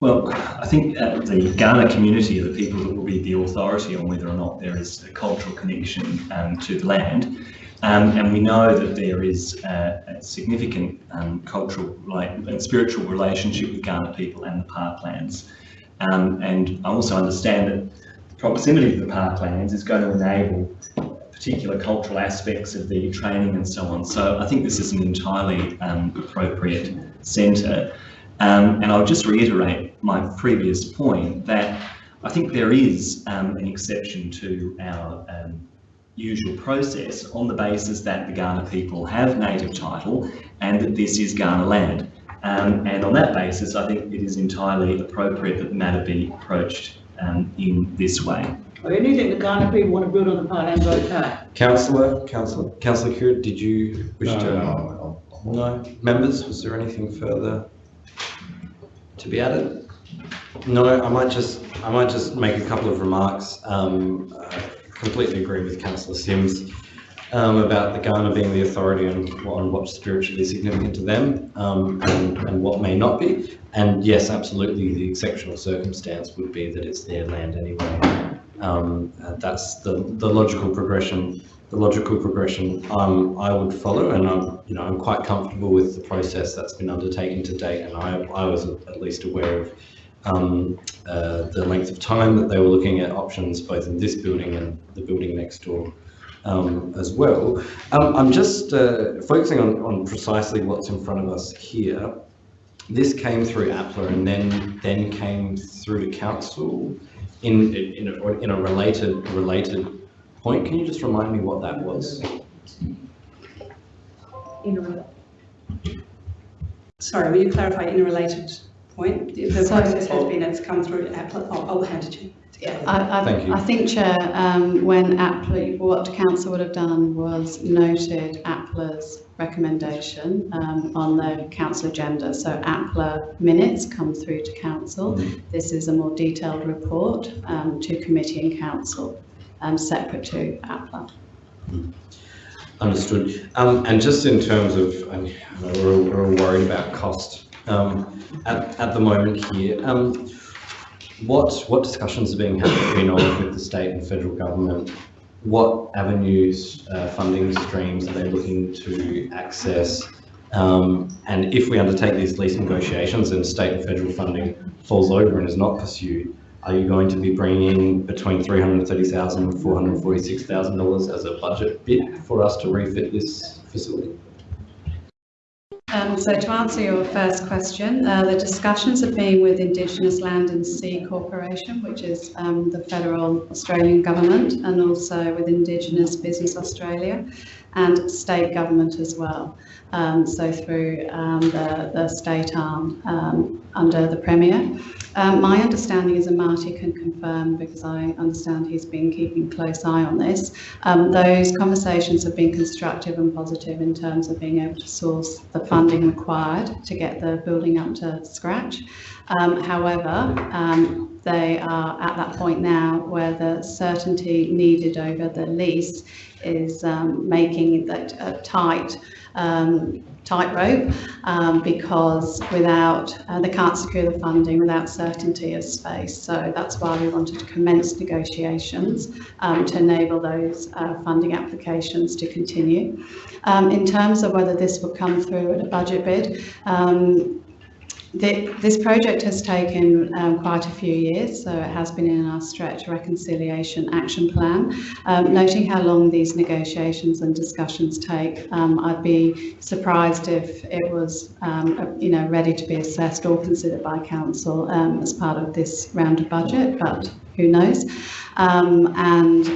Well, I think uh, the Kaurna community are the people that will be the authority on whether or not there is a cultural connection um, to the land. Um, and we know that there is a, a significant um, cultural and spiritual relationship with Kaurna people and the parklands. Um, and I also understand that the proximity of the parklands is going to enable particular cultural aspects of the training and so on. So I think this is an entirely um, appropriate centre. Um, and I'll just reiterate my previous point that I think there is um, an exception to our usual process on the basis that the Kaurna people have native title and that this is Kaurna land. Um, and on that basis, I think it is entirely appropriate that the matter be approached um, in this way. Or anything the Kaurna people want to build on the parklands, okay. Councillor, Councillor, Councillor Khera, did you wish No, to? no, No. Members, was there anything further? to be added? No, I might just, I might just make a couple of remarks. Um, uh, completely agree with councillor Simms um, about the Kaurna being the authority on, on what's spiritually significant to them um, and, and what may not be. And yes, absolutely, the exceptional circumstance would be that it's their land anyway. Um, uh, that's the, the logical progression. The logical progression um, I would follow, and I'm, you know, I'm quite comfortable with the process that's been undertaken to date. And I, I was at least aware of um, uh, the length of time that they were looking at options, both in this building and the building next door um, as well. Um, I'm just uh, focusing on, on precisely what's in front of us here. This came through APLA and then then came through to council in in a, in a related related point. Can you just remind me what that was? Sorry, will you clarify in a related point? The the So- process has been, it's come through APLA, I'll, I'll hand it to you. Yeah. I, Thank you. I, I think, Chair, um, when APLA, what council would have done was noted APLA's recommendation um, on the council agenda. So APLA minutes come through to council. This is a more detailed report um, to committee and council, um, separate to APLA. Understood. Um, and just in terms of, I know we're, all- we're all worried about cost um, at, at the moment here. Um, what what discussions are being had between on with the state and federal government? What avenues, uh, funding streams are they looking to access? Um, and if we undertake these lease negotiations and state and federal funding falls over and is not pursued, are you going to be bringing in between $330,000 and $446,000 as a budget bid for us to refit this facility? Um, so to answer your first question, uh, the discussions have been with Indigenous Land and Sea Corporation, which is um, the federal Australian government, and also with Indigenous Business Australia and state government as well. Um, so through um, the, the state arm um, under the Premier. Um, my understanding is, and Marty can confirm because I understand he's been keeping close eye on this, um, those conversations have been constructive and positive in terms of being able to source the funding required to get the building up to scratch. However, they are at that point now where the certainty needed over the lease is um, making that a tight um, tightrope um, because without uh, they can't secure the funding without certainty of space. So that's why we wanted to commence negotiations um, to enable those uh, funding applications to continue. Um, in terms of whether this will come through at a budget bid, um, this project has taken um, quite a few years, so it has been in our stretch reconciliation action plan. Um, noting how long these negotiations and discussions take, um, I'd be surprised if it was, um, you know, ready to be assessed or considered by council um, as part of this round of budget, but who knows? Um, and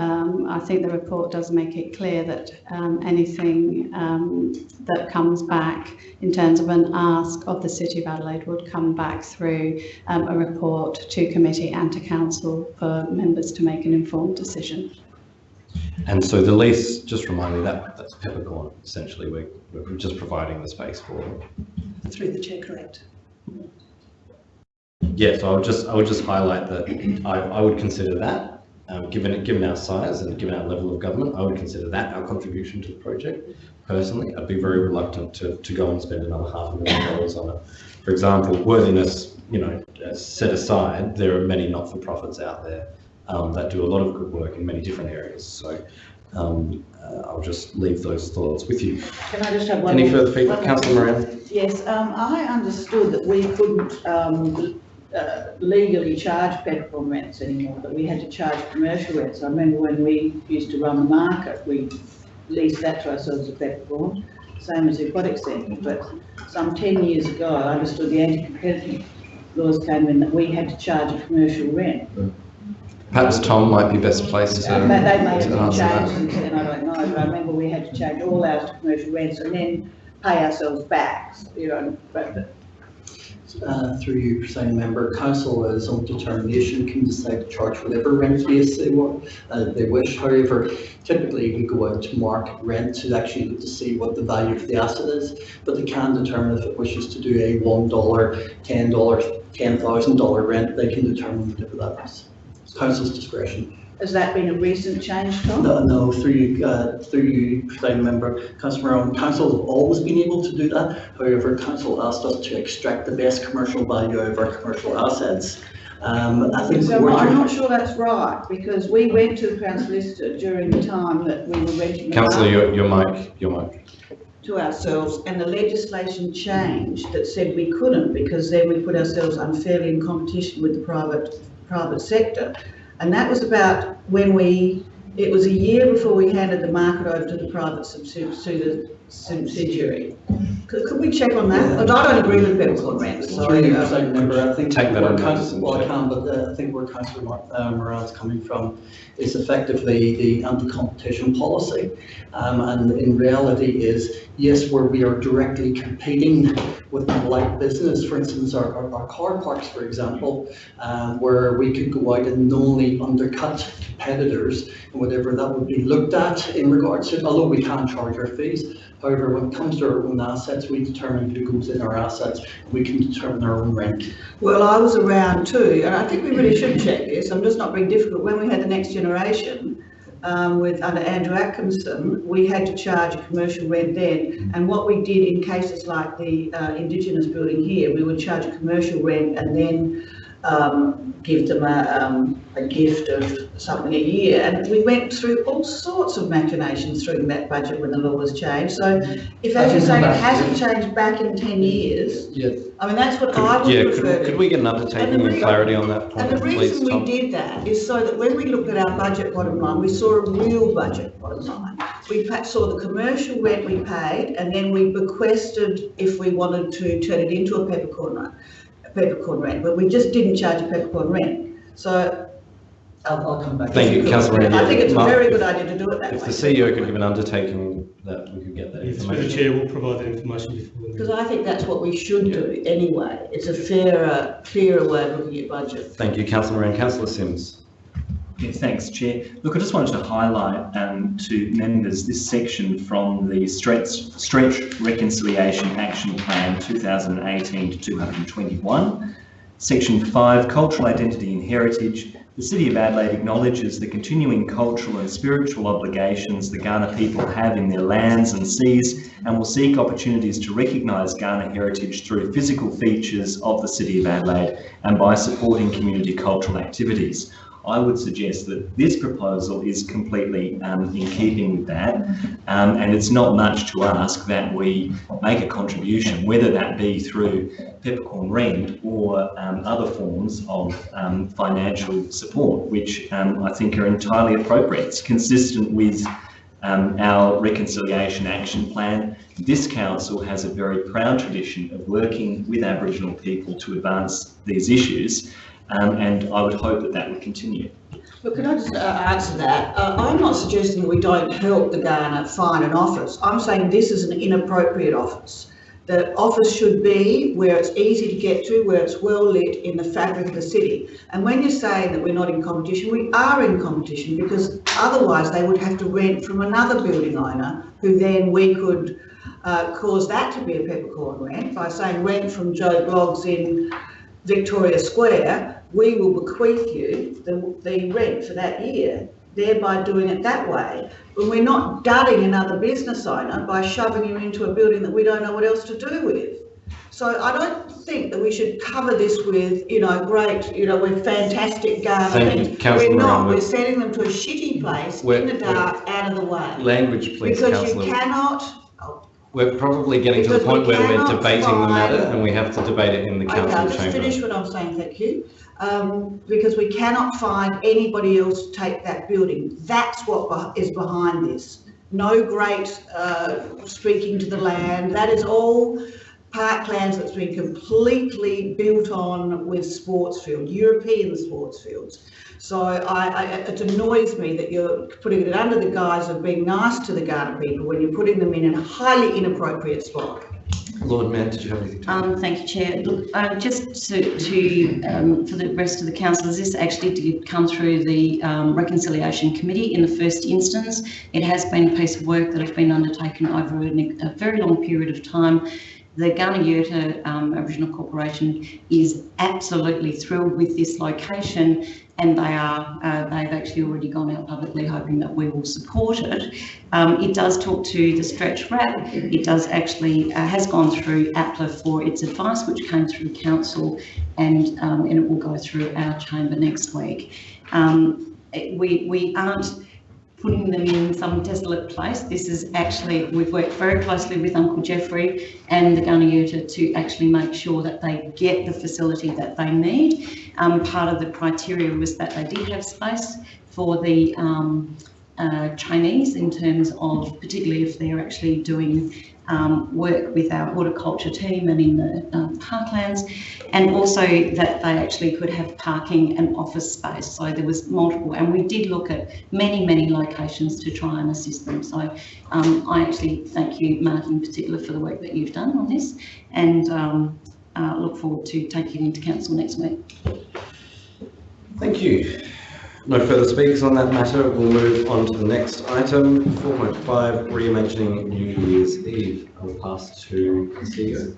um, I think the report does make it clear that um, anything um, that comes back in terms of an ask of the City of Adelaide would come back through um, a report to committee and to council for members to make an informed decision. And so the lease, just remind me that that's peppercorn. Essentially, we're, we're just providing the space for. Through the chair, correct. Yeah, so I would just I would just highlight that I, I would consider that um, given given our size and given our level of government, I would consider that our contribution to the project. Personally, I'd be very reluctant to, to go and spend another half a million dollars on it. For example, worthiness, you know, uh, set aside, there are many not-for-profits out there um, that do a lot of good work in many different areas. So um, uh, I'll just leave those thoughts with you. Can I just have one Any more- further feedback, Councillor? Moran? Yes, um, I understood that we couldn't, um, uh, legally charge peppercorn rents anymore, that we had to charge commercial rents. I remember when we used to run the market, we leased that to ourselves at peppercorn, same as the aquatic centre, but some ten years ago, I understood the anti-competitive laws came in that we had to charge a commercial rent. Perhaps Tom might be best placed to, Uh, they made to some answer that. changes since then, I don't know, but I remember we had to change all ours to commercial rents and then pay ourselves back, you know, but, uh, through you, presiding member, council is on determination can decide to charge whatever rent base they want, uh, they wish. However, typically we go out to market rent to actually look to see what the value of the asset is, but they can determine if it wishes to do a one dollar, ten dollars, ten thousand dollar rent, they can determine whatever that is. It's Council's discretion. Has that been a recent change, Tom? No, no, through you, uh, through you, presiding member, councillor Owen, council have always been able to do that. However, council asked us to extract the best commercial value out of our commercial assets. Um, I think. So we're- I'm not sure that's right, because we went to the Crown Solicitor during the time that we were renting. Councillor, market your, your mic, your mic. to ourselves and the legislation changed that said we couldn't because then we put ourselves unfairly in competition with the private, private sector. And that was about when we, it was a year before we handed the market over to the private to the subsidiary. Could, could we check on that? But I don't agree with peppercorn rent, so. Through you, uh, presiding member, I think. Take that where on council- notice and Well, I check. can, but uh, I think where councillor Mar- uh, Moran's coming from is effectively the anti-competition policy. Um, and in reality is, yes, where we are directly competing with the light business, for instance, our, our, our car parks, for example, um, where we could go out and knowingly undercut competitors and whatever that would be looked at in regards to, although we can charge our fees. However, when it comes to our own assets, we determine who goes in our assets, we can determine our own rent. Well, I was around too, and I think we really should check this, I'm just not being difficult. When we had the next generation, um, with, under Andrew Atkinson, we had to charge a commercial rent then. And what we did in cases like the, uh, Indigenous building here, we would charge a commercial rent and then, um, give them a, um, a gift of something a year. And we went through all sorts of machinations through that budget when the law was changed. So if, as you're saying, it hasn't changed back in ten years, Yeah, I mean, that's what I could, yeah, would prefer. could, could we get an undertaking and clarity on that point, And the please, reason we Tom? did that is so that when we looked at our budget bottom line, we saw a real budget bottom line. We saw the commercial rent we paid, and then we bequested if we wanted to turn it into a peppercorn, a peppercorn rent, but we just didn't charge a peppercorn rent. So. I'll, I'll come back. Thank you, councillor Randy. I think it's a very good idea to do it that If way. the CEO could give an undertaking that we could get that Through the chair, we'll provide that information before. Because I think that's what we should do anyway. It's a fairer, clearer way of looking at budget. Thank you, councillor Moran. Councillor Simms. Yeah, thanks, Chair. Look, I just wanted to highlight um, to members this section from the Stretch, Stretch Reconciliation Action Plan 2018 to 221. Section 5, Cultural Identity and Heritage. The City of Adelaide acknowledges the continuing cultural and spiritual obligations the Kaurna people have in their lands and seas and will seek opportunities to recognise Kaurna heritage through physical features of the City of Adelaide and by supporting community cultural activities. I would suggest that this proposal is completely um, in keeping with that, um, and it's not much to ask that we make a contribution, whether that be through peppercorn rent or um, other forms of um, financial support, which um, I think are entirely appropriate. It's consistent with um, our reconciliation action plan. This council has a very proud tradition of working with Aboriginal people to advance these issues, um, and I would hope that that would continue. But can I just uh, answer that? Uh, I'm not suggesting we don't help the Kaurna find an office. I'm saying this is an inappropriate office. The office should be where it's easy to get to, where it's well lit in the fabric of the city. And when you're saying that we're not in competition, we are in competition because otherwise they would have to rent from another building owner who then we could uh, cause that to be a peppercorn rent by saying rent from Joe Bloggs in Victoria Square, we will bequeath you the, the rent for that year, thereby doing it that way. But we're not dudding another business owner by shoving you into a building that we don't know what else to do with. So I don't think that we should cover this with, you know, great, you know, we're fantastic gardening. Councillor We're not, we're sending them to a shitty place We're- in the dark, out of the way. Language, please, Because you cannot, We're probably getting to the Because we point where we're debating the matter and we have to debate it in the council Okay, I'll just chamber. finish what I'm saying, thank you. Um, because we cannot find anybody else to take that building. That's what is behind this. No great, uh, speaking to the land, that is all parklands that's been completely built on with sports field, European sports fields. So I, I, it annoys me that you're putting it under the guise of being nice to the Kaurna people when you're putting them in a highly inappropriate spot. Lord Mayor, did you have anything to add? Um, thank you, Chair. Look, uh, just to, to um, for the rest of the councillors, this actually did come through the um, Reconciliation Committee in the first instance. It has been a piece of work that has been undertaken over a, a very long period of time. The Yerta um, Aboriginal Corporation is absolutely thrilled with this location and they are, uh, they've actually already gone out publicly hoping that we will support it. Um, it does talk to the stretch RAP. It does actually, uh, has gone through APLA for its advice, which came through council and, um, and it will go through our chamber next week. Um, we, we aren't putting them in some desolate place. This is actually, we've worked very closely with Uncle Jeffrey and the Kaurna Yerta to actually make sure that they get the facility that they need. Um, part of the criteria was that they did have space for the um, uh, Chinese in terms of, particularly if they're actually doing um, work with our horticulture team and in the um, parklands, and also that they actually could have parking and office space. So there was multiple, and we did look at many, many locations to try and assist them. So um, I actually thank you, Mark, in particular, for the work that you've done on this, and um, uh, look forward to taking it into council next week. Thank you. No further speakers on that matter. We'll move on to the next item, 4.5, reimagining New Year's Eve. I'll pass to the CEO.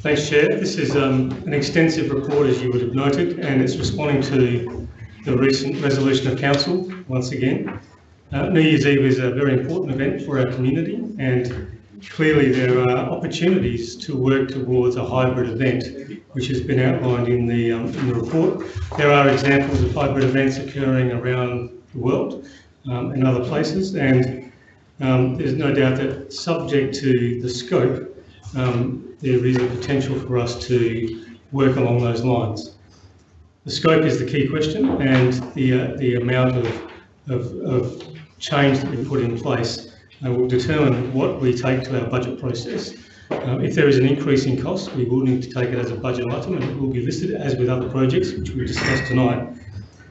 Thanks, Chair. This is um, an extensive report, as you would have noted, and it's responding to the recent resolution of council once again. Uh, New Year's Eve is a very important event for our community, and clearly there are opportunities to work towards a hybrid event, which has been outlined in the um, in the report. There are examples of hybrid events occurring around the world um, and other places, and um, there's no doubt that subject to the scope, um, there is a potential for us to work along those lines. The scope is the key question and the, uh, the amount of, of, of change that we put in place will determine what we take to our budget process. Uh, if there is an increase in cost, we will need to take it as a budget item and it will be listed as with other projects, which we discussed tonight.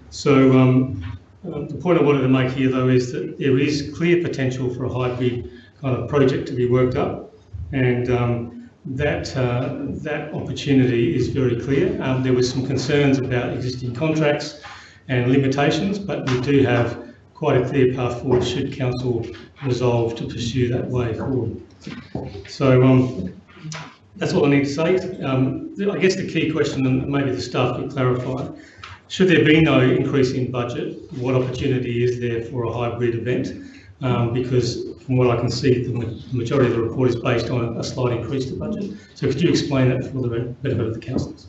So um, um, the point I wanted to make here though is that there is clear potential for a hybrid kind of project to be worked up and um, that uh, that opportunity is very clear. Um, there was some concerns about existing contracts and limitations, but we do have quite a clear path forward should council resolve to pursue that way forward. So um, that's all I need to say. Um, I guess the key question, and maybe the staff could clarify, should there be no increase in budget, what opportunity is there for a hybrid event? Um, because from what I can see, the majority of the report is based on a slight increase to budget. So could you explain that for the benefit of the councillors?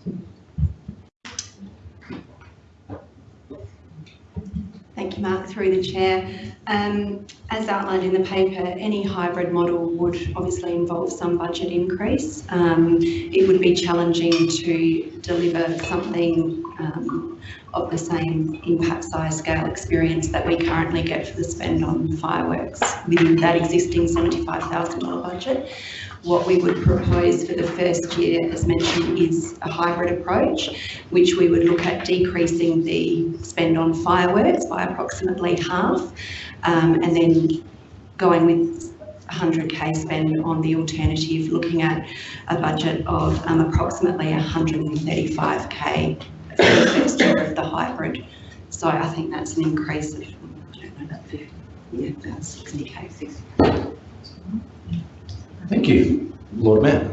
Thank you, Mark, through the chair. Um, as outlined in the paper, any hybrid model would obviously involve some budget increase. Um, it would be challenging to deliver something um, of the same impact size scale experience that we currently get for the spend on fireworks within that existing $75,000 budget. What we would propose for the first year, as mentioned, is a hybrid approach, which we would look at decreasing the spend on fireworks by approximately half, um, and then going with 100k spend on the alternative, looking at a budget of um, approximately 135k for the first year of the hybrid. So I think that's an increase of, I don't know, about 50, yeah, about 60k, 60. Thank you. Lord Mayor.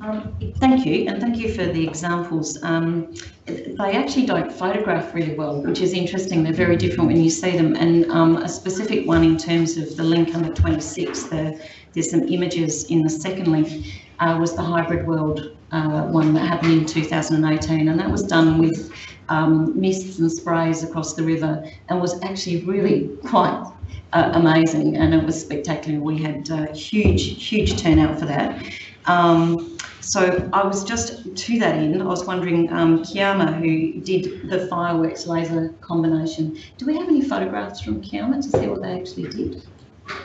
Um, thank you, and thank you for the examples. Um, they actually don't photograph really well, which is interesting. They're very different when you see them. And um, a specific one in terms of the link under 26, the, there's some images in the second link, uh, was the Hybrid World uh, one that happened in 2018. And that was done with um, mists and sprays across the river and was actually really quite uh, amazing and it was spectacular. We had uh, huge, huge turnout for that. Um, so I was just to that end, I was wondering, um, Kiama, who did the fireworks laser combination, do we have any photographs from Kiama to see what they actually did?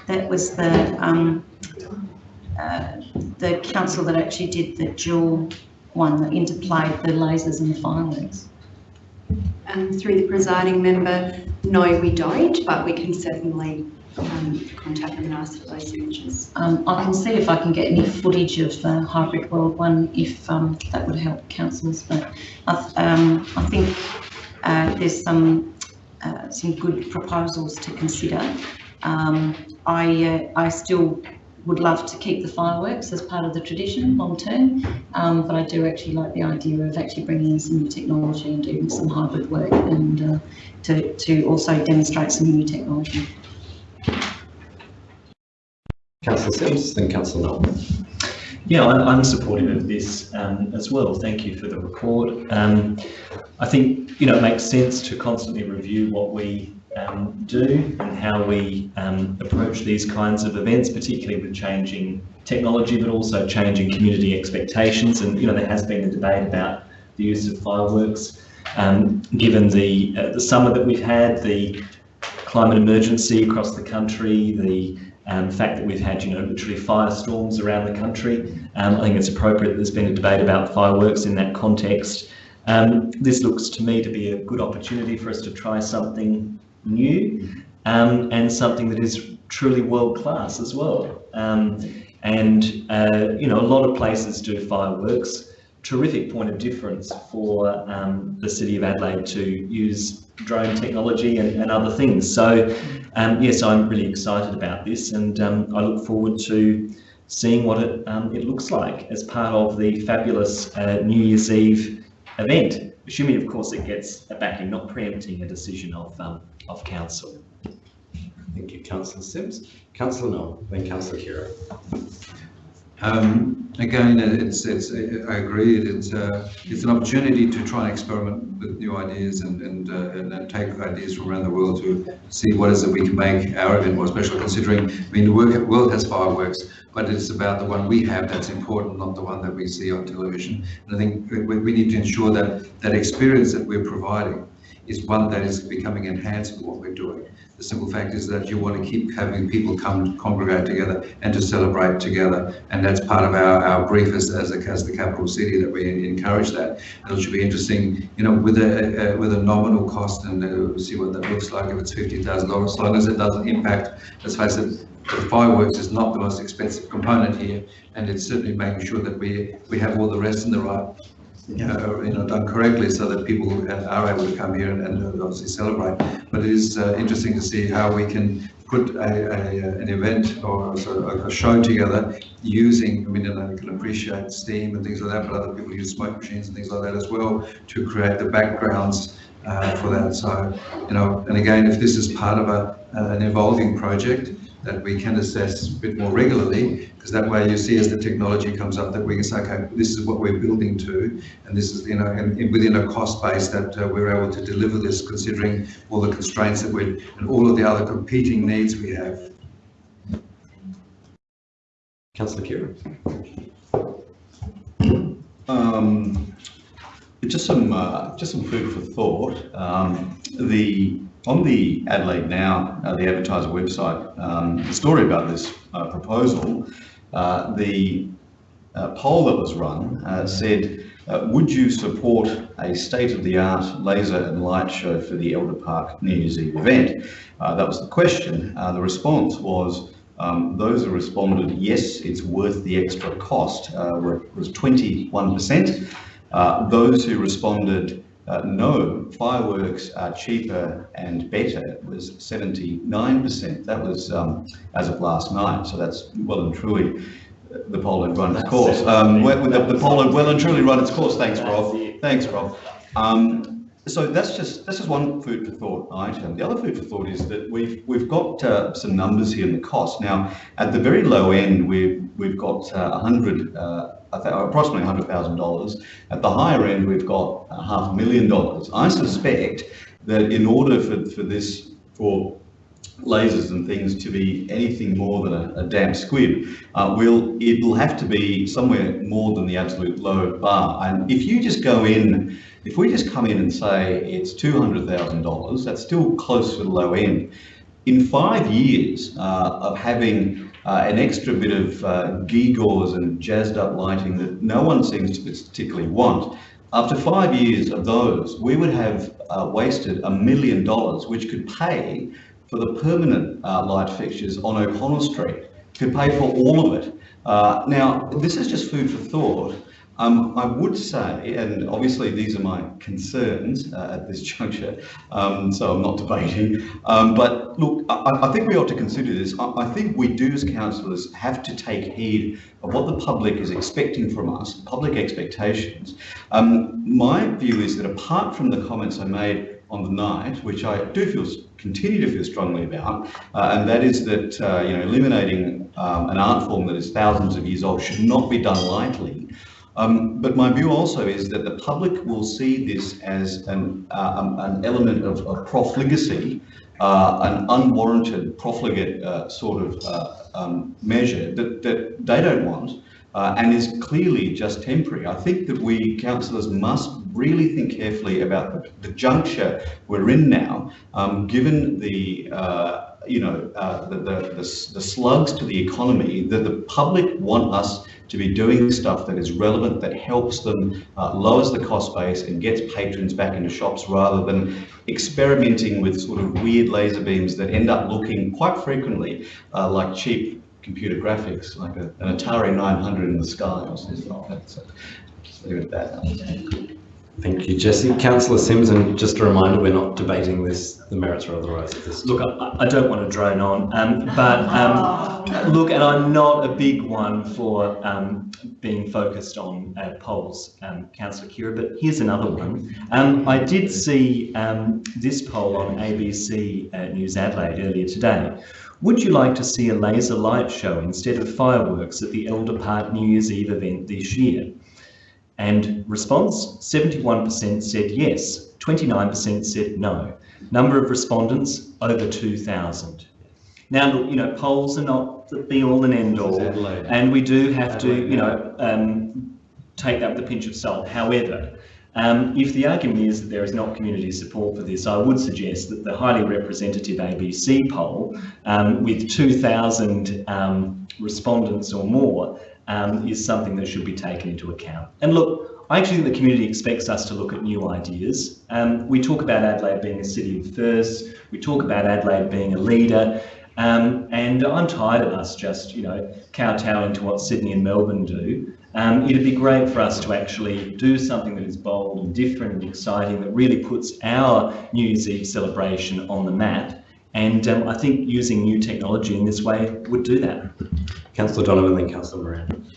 That was the um, uh, the council that actually did the dual one that interplayed the lasers and the fireworks. Um, through the presiding member, no, we don't, but we can certainly um, contact them and ask for those images. Um, I can see if I can get any footage of the hybrid world one, if um, that would help councillors. But I, th- um, I think uh, there's some uh, some good proposals to consider. Um, I uh, I still would love to keep the fireworks as part of the tradition long term, um, but I do actually like the idea of actually bringing in some new technology and doing some hybrid work and uh, to to also demonstrate some new technology. Councillor Simms, then Councillor Knoll. Yeah, I- I'm supportive of this um, as well. Thank you for the report. Um, I think, you know, it makes sense to constantly review what we um, do and how we um, approach these kinds of events, particularly with changing technology, but also changing community expectations. And, you know, there has been a debate about the use of fireworks. Um, given the, uh, the summer that we've had, the climate emergency across the country, the um, fact that we've had, you know, literally firestorms around the country. Um, I think it's appropriate that there's been a debate about fireworks in that context. Um, this looks to me to be a good opportunity for us to try something new um, and something that is truly world class as well. Um, and, uh, you know, a lot of places do fireworks. Terrific point of difference for um, the City of Adelaide to use drone technology and, and other things. So, um, yes, I'm really excited about this and um, I look forward to seeing what it, um, it looks like as part of the fabulous uh, New Year's Eve event, assuming, of course, it gets a backing, not preempting a decision of, of council. Thank you, Councillor Simms. Councillor Knoll, then Councillor Khera. Um, again, it's, it's, I agree, it's, uh, it's an opportunity to try and experiment with new ideas and, and, uh, and take ideas from around the world to see what is it we can make our event more special, considering, I mean, the world has fireworks, but it's about the one we have that's important, not the one that we see on television. And I think we, we need to ensure that that experience that we're providing is one that is becoming enhanced with what we're doing. The simple fact is that you want to keep having people come congregate together and to celebrate together. And that's part of our, our brief as, as, a, as the capital city that we encourage that. And it should be interesting, you know, with a, a with a nominal cost and uh, see what that looks like if it's $50,000, as long as it doesn't impact, let's face it, the fireworks is not the most expensive component here, and it's certainly making sure that we we have all the rest in the right uh, you know, done correctly so that people are able to come here and, and obviously celebrate. But it is uh, interesting to see how we can put a, a, an event or of a show together using, I mean, and I can appreciate steam and things like that, but other people use smoke machines and things like that as well to create the backgrounds uh, for that. So, you know, and again, if this is part of a, an evolving project, that we can assess a bit more regularly, because that way you see as the technology comes up that we can say, okay, this is what we're building to, and this is, you know, and, and within a cost base that uh, we're able to deliver this, considering all the constraints that we and all of the other competing needs we have. Councillor Khera. Um, just some uh, just some food for thought. Um, the on the Adelaide Now, uh, the advertiser website, um, the story about this uh, proposal, uh, the uh, poll that was run uh, said, would you support a state-of-the-art laser and light show for the Elder Park New Year's Eve event? that was the question. the response was, um, those who responded, yes, it's worth the extra cost, was 21%. those who responded, uh, no, fireworks are cheaper and better. It was 79%. That was um, as of last night, so that's well and truly uh, the poll had run its course. Um, the, the poll had well and truly run its course. Thanks, Rob. Thanks, Rob. Um, so that's just this is one food for thought item. The other food for thought is that we've we've got uh, some numbers here in the cost. Now, at the very low end, we've we've got uh, 100 uh, approximately $100,000. At the higher end, we've got half a million dollars. I suspect that in order for, for this, for lasers and things to be anything more than a, a damp squid, uh, will it'll have to be somewhere more than the absolute low bar. And if you just go in, if we just come in and say it's $200,000, that's still close to the low end. In five years uh, of having uh, an extra bit of uh, gewgaws and jazzed up lighting that no one seems to particularly want. After five years of those, we would have uh, wasted a million dollars, which could pay for the permanent uh, light fixtures on O'Connell Street, could pay for all of it. Uh, now, this is just food for thought. Um, I would say, and obviously these are my concerns uh, at this juncture, um, so I'm not debating, um, but look, I, I, think we ought to consider this. I, I, think we do as councillors have to take heed of what the public is expecting from us, public expectations. Um, my view is that apart from the comments I made on the night, which I do feel continue to feel strongly about, uh, and that is that uh, you know eliminating um, an art form that is thousands of years old should not be done lightly. Um, but my view also is that the public will see this as an, uh, um, an element of, of profligacy, uh, an unwarranted profligate uh, sort of uh, um, measure that, that they don't want uh, and is clearly just temporary. I think that we councillors must really think carefully about the, the juncture we're in now, um, given the uh, you know, the, the, the, the, slugs to the economy, that the public want us to be doing stuff that is relevant, that helps them, uh, lowers the cost base and gets patrons back into shops rather than experimenting with sort of weird laser beams that end up looking quite frequently uh, like cheap computer graphics, like a, an Atari 900 in the sky or something like that. So just leave it at that. Thank you, Jesse. Councillor Simms, and just a reminder, we're not debating this, the merits or otherwise of this. Look, I, I don't want to drone on, um, but um, look, and I'm not a big one for um, being focused on uh, polls, um, Councillor Khera, but here's another one. Um, I did see um, this poll on ABC uh, News Adelaide earlier today. Would you like to see a laser light show instead of fireworks at the Elder Park New Year's Eve event this year? And response, 71% said yes, 29% said no. Number of respondents, over 2,000. Now, you know, polls are not the be all and end all, and we do have to, you know, um, take that with a pinch of salt. However, um, if the argument is that there is not community support for this, I would suggest that the highly representative ABC poll, um, with 2,000 um, respondents or more, um, is something that should be taken into account. And look, I actually think the community expects us to look at new ideas. Um, we talk about Adelaide being a city of first, we talk about Adelaide being a leader, um, and I'm tired of us just, you know, kowtowing to what Sydney and Melbourne do. Um, it'd be great for us to actually do something that is bold and different and exciting that really puts our New Year's Eve celebration on the map. And um, I think using new technology in this way would do that. Councillor Donovan, then Councillor Moran.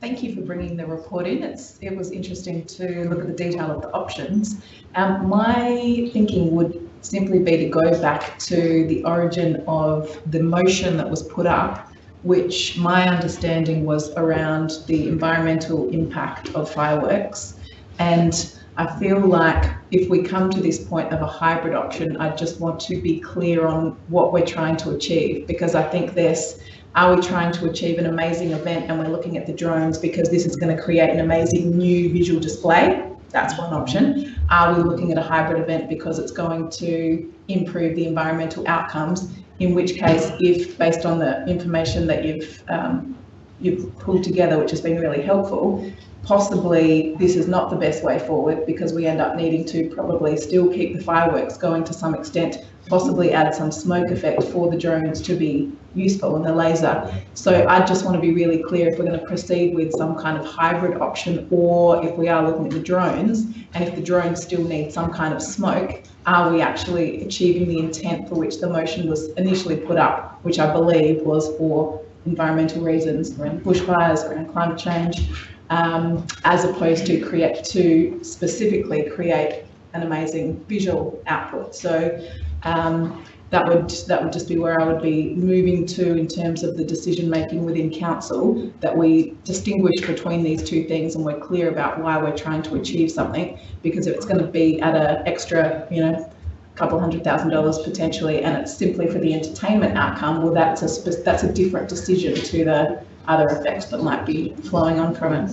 Thank you for bringing the report in. It's, it was interesting to look at the detail of the options. Um, my thinking would simply be to go back to the origin of the motion that was put up, which my understanding was around the environmental impact of fireworks. And I feel like if we come to this point of a hybrid option, I just want to be clear on what we're trying to achieve because I think there's are we trying to achieve an amazing event and we're looking at the drones because this is going to create an amazing new visual display? That's one option. Are we looking at a hybrid event because it's going to improve the environmental outcomes? In which case, if based on the information that you've um, you've pulled together, which has been really helpful, possibly this is not the best way forward because we end up needing to probably still keep the fireworks going to some extent, possibly add some smoke effect for the drones to be useful and the laser. So I just want to be really clear if we're going to proceed with some kind of hybrid option or if we are looking at the drones and if the drones still need some kind of smoke, are we actually achieving the intent for which the motion was initially put up, which I believe was for environmental reasons around bushfires, around climate change, um, as opposed to create to specifically create an amazing visual output. So um, that would that would just be where I would be moving to in terms of the decision making within council that we distinguish between these two things and we're clear about why we're trying to achieve something. Because if it's going to be at an extra you know couple hundred thousand dollars potentially and it's simply for the entertainment outcome well that's a that's a different decision to the other effects that might be flowing on from it.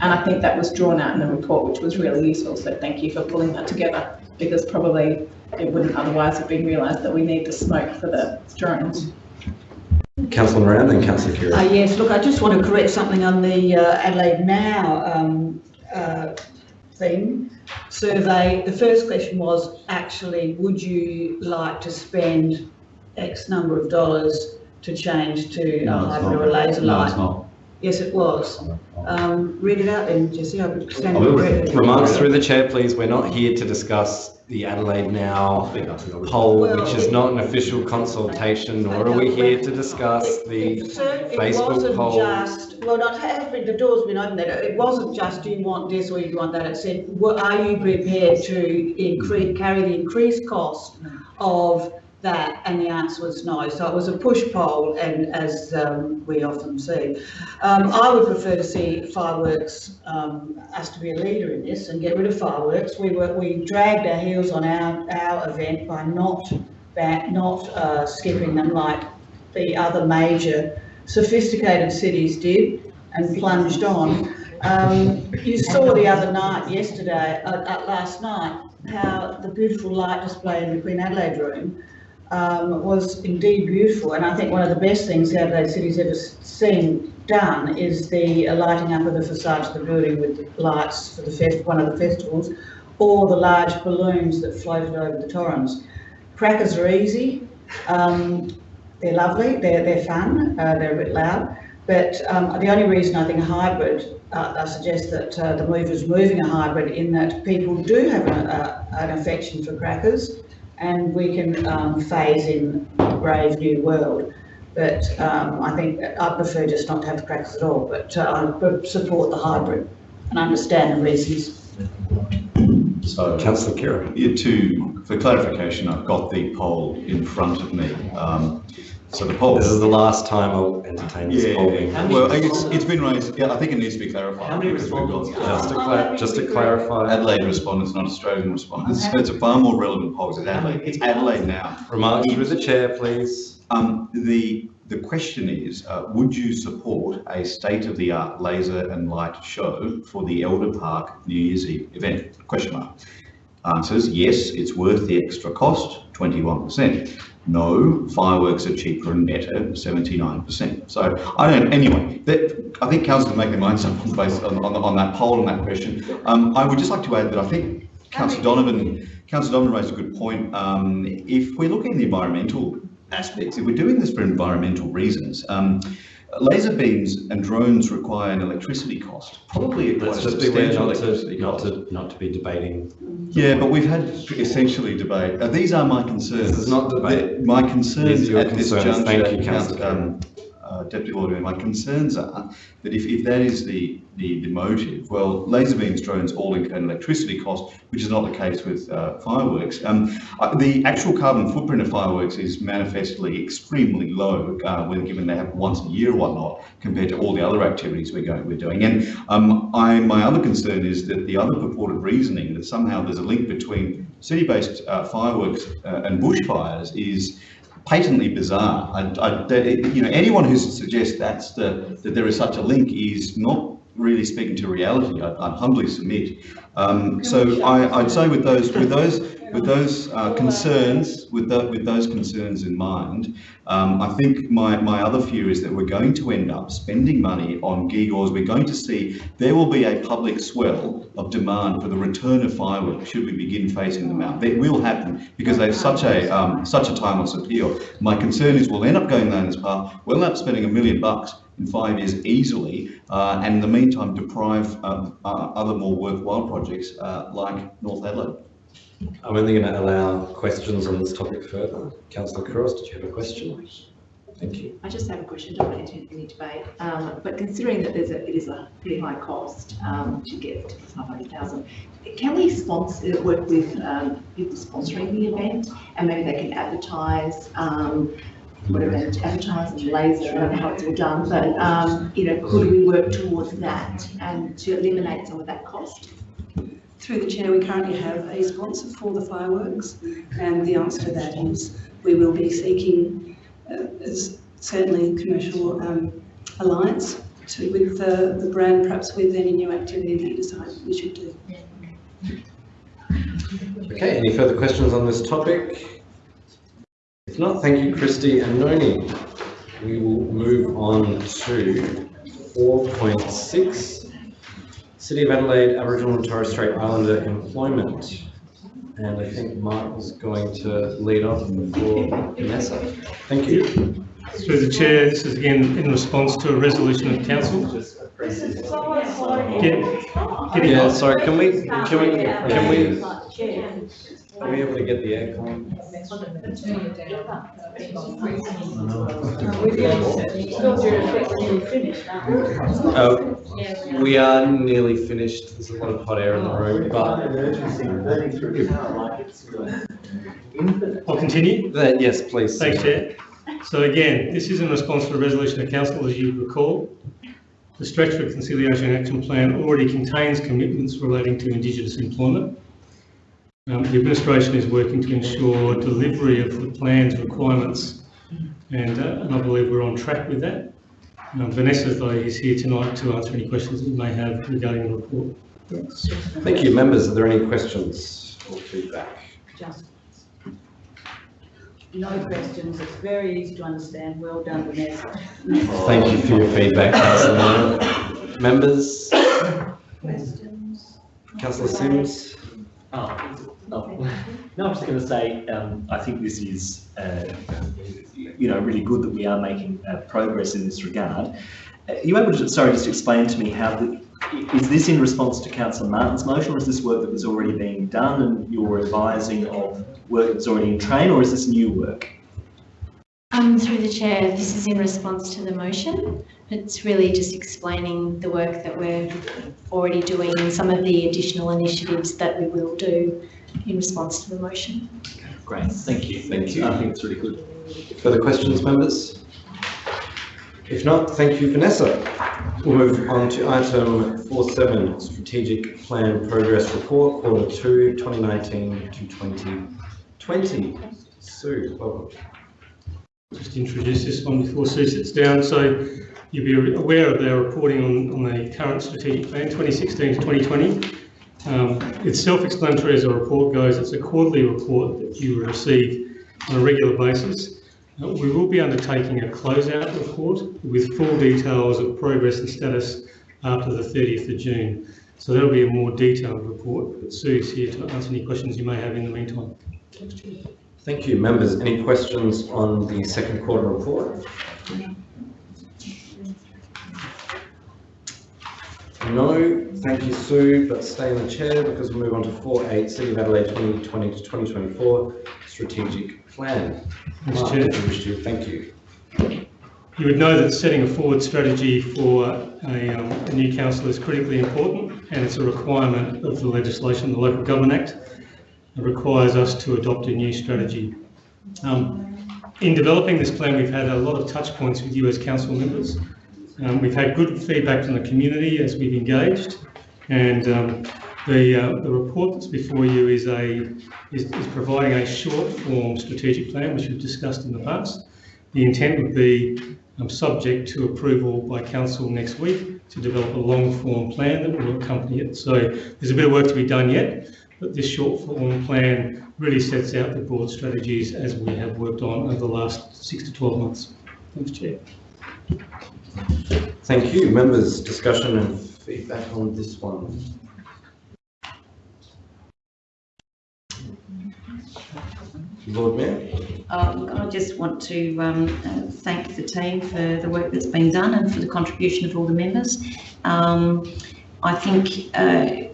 And I think that was drawn out in the report which was really useful so thank you for pulling that together because probably it wouldn't otherwise have been realised that we need the smoke for the drones. Councillor Moran, then Councillor Khera. Uh, yes, look, I just want to correct something on the uh, Adelaide Now um, uh, thing survey, the first question was actually, would you like to spend X number of dollars to change to a No, it's hybrid or a not. laser No, light? it's not. Yes, it was. Um, read it out then, Jesse, I would stand I will. corrected. Remarks through the chair, please. We're not here to discuss the Adelaide Now poll, which is not an official consultation, nor are we here to discuss the So it Facebook wasn't poll. just, well, not been, the door's been opened there, it wasn't just, do you want this or you want that, it said, what, are you prepared to increase, carry the increased cost of that? And the answer was no, so it was a push poll, and as, um, we often see. Um, I would prefer to see fireworks, um, us to be a leader in this and get rid of fireworks. We were, we dragged our heels on our, our event by not, back, not, uh, skipping them like the other major sophisticated cities did and plunged on. Um, you saw the other night, yesterday, uh, uh, last night, how the beautiful light display in the Queen Adelaide room um, was indeed beautiful. And I think one of the best things the Adelaide City's ever seen done is the lighting up of the facades of the building with the lights for the one of the festivals, or the large balloons that floated over the Torrens. Crackers are easy. Um, they're lovely, they're, they're fun, uh, they're a bit loud. But um, the only reason I think a hybrid, uh, I suggest that uh, the move is moving a hybrid in that people do have an affection for crackers and we can um, phase in a brave new world. But um, I think I prefer just not to have the crackers at all, but uh, I support the hybrid and understand the reasons. So. Councillor Kerr. Yeah, to, for clarification, I've got the poll in front of me. Um, so the poll. This is the last time I'll entertain this Yeah, poll being. well, it's, it's been raised, yeah, I think it needs to be clarified. How many because we've got- respondents? Just to cla- just to clarify. Adelaide respondents, not Australian respondents. So it's a far more relevant poll, it's Adelaide, it's Adelaide now. Remarks through the chair, please. Um, the, the question is, uh, would you support a state-of-the-art laser and light show for the Elder Park New Year's Eve event? Question mark. Answers, yes, it's worth the extra cost, twenty-one percent. No, fireworks are cheaper and better, seventy-nine percent. So I don't, anyway, that, I think councillors make their minds up based on, on, on that poll and that question. Um, I would just like to add that I think councillor Donovan, councillor Donovan raised a good point. Um, if we're looking at the environmental aspects, if we're doing this for environmental reasons, um, laser beams and drones require an electricity cost, probably quite a just beware substantial not to, electricity not to, not to be debating. Yeah, but we've had essentially debate. Uh, these are my concerns. This is not debate. My concerns These are your at this concerns. juncture, Thank you, councillor um, uh, Deputy Lord my concerns are that if, if that is the, the, the motive, well, laser beams, drones all incur electricity cost, which is not the case with uh, fireworks. Um, uh, the actual carbon footprint of fireworks is manifestly extremely low, uh, when given they happen once a year or whatnot, compared to all the other activities we're going, we're doing. And um, I, my other concern is that the other purported reasoning that somehow there's a link between city-based uh, fireworks uh, and bushfires is patently bizarre. I, I, that, you know, anyone who suggests that's the, that there is such a link is not really speaking to reality. I, I humbly submit. Um, so I, I'd say with those, with those, with those uh, concerns, with the, with those concerns in mind, um, I think my, my other fear is that we're going to end up spending money on gewgaws. We're going to see there will be a public swell of demand for the return of fireworks should we begin phasing them out. That will happen because they have such a um, such a timeless appeal. My concern is we'll end up going down this path. We'll end up spending a million bucks in five years easily, uh, and in the meantime deprive uh, uh, other more worthwhile projects uh, like North Adelaide. I'm only going to allow questions on this topic further. Councillor Couros, did you have a question? Thank you. I just have a question, don't want to enter any debate, um, but considering that there's a, it is a pretty high cost, um, to get to five hundred thousand, can we sponsor, work with, um, people sponsoring the event, and maybe they can advertise, um, whatever, advertise and laser, I don't know how it's all done, but, um, you know, could we work towards that and to eliminate some of that cost? Through the chair, we currently have a sponsor for the fireworks, and the answer to that is we will be seeking, uh, certainly commercial um, alliance to, with the, the brand, perhaps with any new activity that you decide we should do. Okay, any further questions on this topic? If not, thank you, Christy and Noni. We will move on to four point six. City of Adelaide Aboriginal and Torres Strait Islander employment. And I think Mark is going to lead off before Vanessa. Thank you. Through the chair, this is again in response to a resolution of council. Get- Yeah, sorry, can we, can we, can we, are we able to get the aircon? Uh, we are nearly finished. There's a lot of hot air in the room, but. I'll continue. Yes, please. Thanks, Chair. So again, this is in response to a resolution of council, as you recall. The Stretch Reconciliation Action Plan already contains commitments relating to Indigenous employment. Um, the administration is working to ensure delivery of the plan's requirements, and, uh, and I believe we're on track with that. Um, Vanessa, though, is here tonight to answer any questions that you may have regarding the report. Thanks. Thank you. Members, are there any questions or feedback? Just no questions, it's very easy to understand, well done Vanessa. Thank you for your feedback, Councillor. Members? Questions? Councillor Simms? Oh, no, no, I was going to say, um, I think this is, uh, you know, really good that we are making uh, progress in this regard. Uh, Are you able to, sorry, just explain to me how, the, is this in response to Councillor Martin's motion, or is this work that was already being done and you're advising of work that's already in train, or is this new work? Um, through the chair, this is in response to the motion. It's really just explaining the work that we're already doing and some of the additional initiatives that we will do in response to the motion. Great, thank you. Thank you. I think it's really good. Further questions, members? If not, thank you, Vanessa. We'll move on to item 4.7, Strategic Plan Progress Report, Quarter 2, 2019 to 2020. Sue, welcome. just introduce this one before Sue sits down. So you'll be aware of their reporting on, on the current strategic plan, 2016 to 2020. Um, it's self-explanatory as a report goes. It's a quarterly report that you will receive on a regular basis. Uh, we will be undertaking a closeout report with full details of progress and status after the 30th of June. So that'll be a more detailed report, but Sue's here to answer any questions you may have in the meantime. Thank you, members. Any questions on the second quarter report? No, thank you, Sue, but stay in the chair because we'll move on to 4.8, City of Adelaide 2020 to 2024 Strategic Plan. Mr. Chair. if you wish to, thank you. You would know that setting a forward strategy for a, um, a new council is critically important and it's a requirement of the legislation, the Local Government Act. It requires us to adopt a new strategy. Um, in developing this plan, we've had a lot of touch points with you as council members. Um, we've had good feedback from the community as we've engaged and um, the, uh, the report that's before you is a is, is providing a short form strategic plan which we've discussed in the past. The intent would be um, subject to approval by council next week to develop a long form plan that will accompany it. So there's a bit of work to be done yet, but this short form plan really sets out the broad strategies as we have worked on over the last six to 12 months. Thanks, Chair. Thank you, members. Discussion and feedback on this one. Lord Mayor? Um, I just want to um, uh, thank the team for the work that's been done and for the contribution of all the members. Um, I think uh,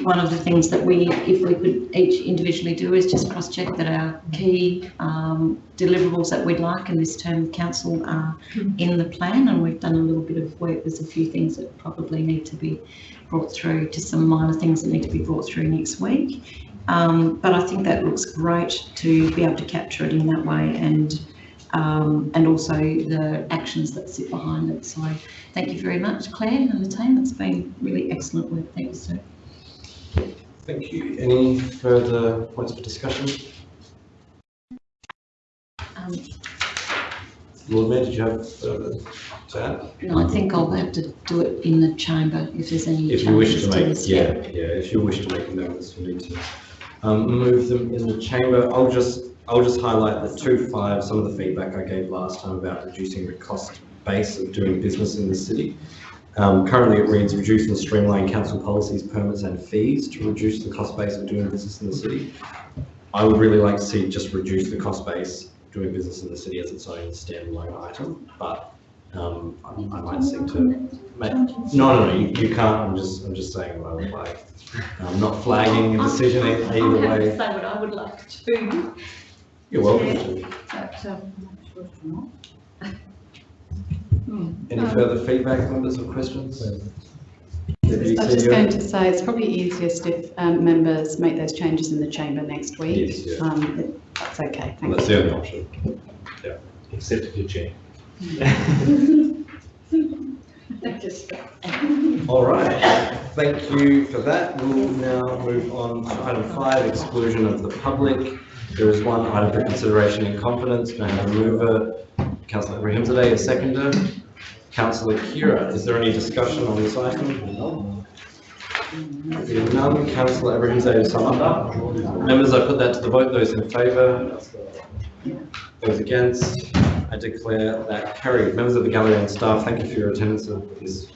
one of the things that we, if we could each individually do is just cross-check that our key um, deliverables that we'd like in this term of council are in the plan and we've done a little bit of work. There's a few things that probably need to be brought through, just some minor things that need to be brought through next week. Um, but I think that looks great to be able to capture it in that way and um, and also the actions that sit behind it. So thank you very much, Claire and the team. It's been really excellent work. Thank you, sir. Thank you. Any further points for discussion? Um, Lord Mayor, did you have further to add? no, I think I'll have to do it in the chamber if there's any If you wish to make, this. yeah, yeah, if you wish to make amendments, you need to um, move them in the chamber. I'll just, I'll just highlight the two five, some of the feedback I gave last time about reducing the cost base of doing business in the city. Um, currently it reads reduce and streamline council policies, permits and fees to reduce the cost base of doing business in the city. I would really like to see just reduce the cost base doing business in the city as its own standalone item, but um, I, I might seek to make, no, no, no, you, you can't, I'm just, I'm just saying what I would like. I'm not flagging a decision either I'm happy to say what I would like to. You're welcome to. But, um, Any further feedback, members, or questions? I was just going to say, it's probably easiest if um, members make those changes in the chamber next week. Yes, yeah. Um, if That's okay, thank That's you. the only option. Yeah. Except if you're chair. All right, thank you for that. We'll now move on to item five, exclusion of the public. There is one item for consideration in confidence. Can I have a mover? Councillor Abrahimzadeh, a seconder. Councillor Khera, is there any discussion on this item? Being none, Councillor Abrahimzadeh, sum up. Members, I put that to the vote. Those in favour? Those against? I declare that carried. Members of the gallery and staff, thank you for your attendance this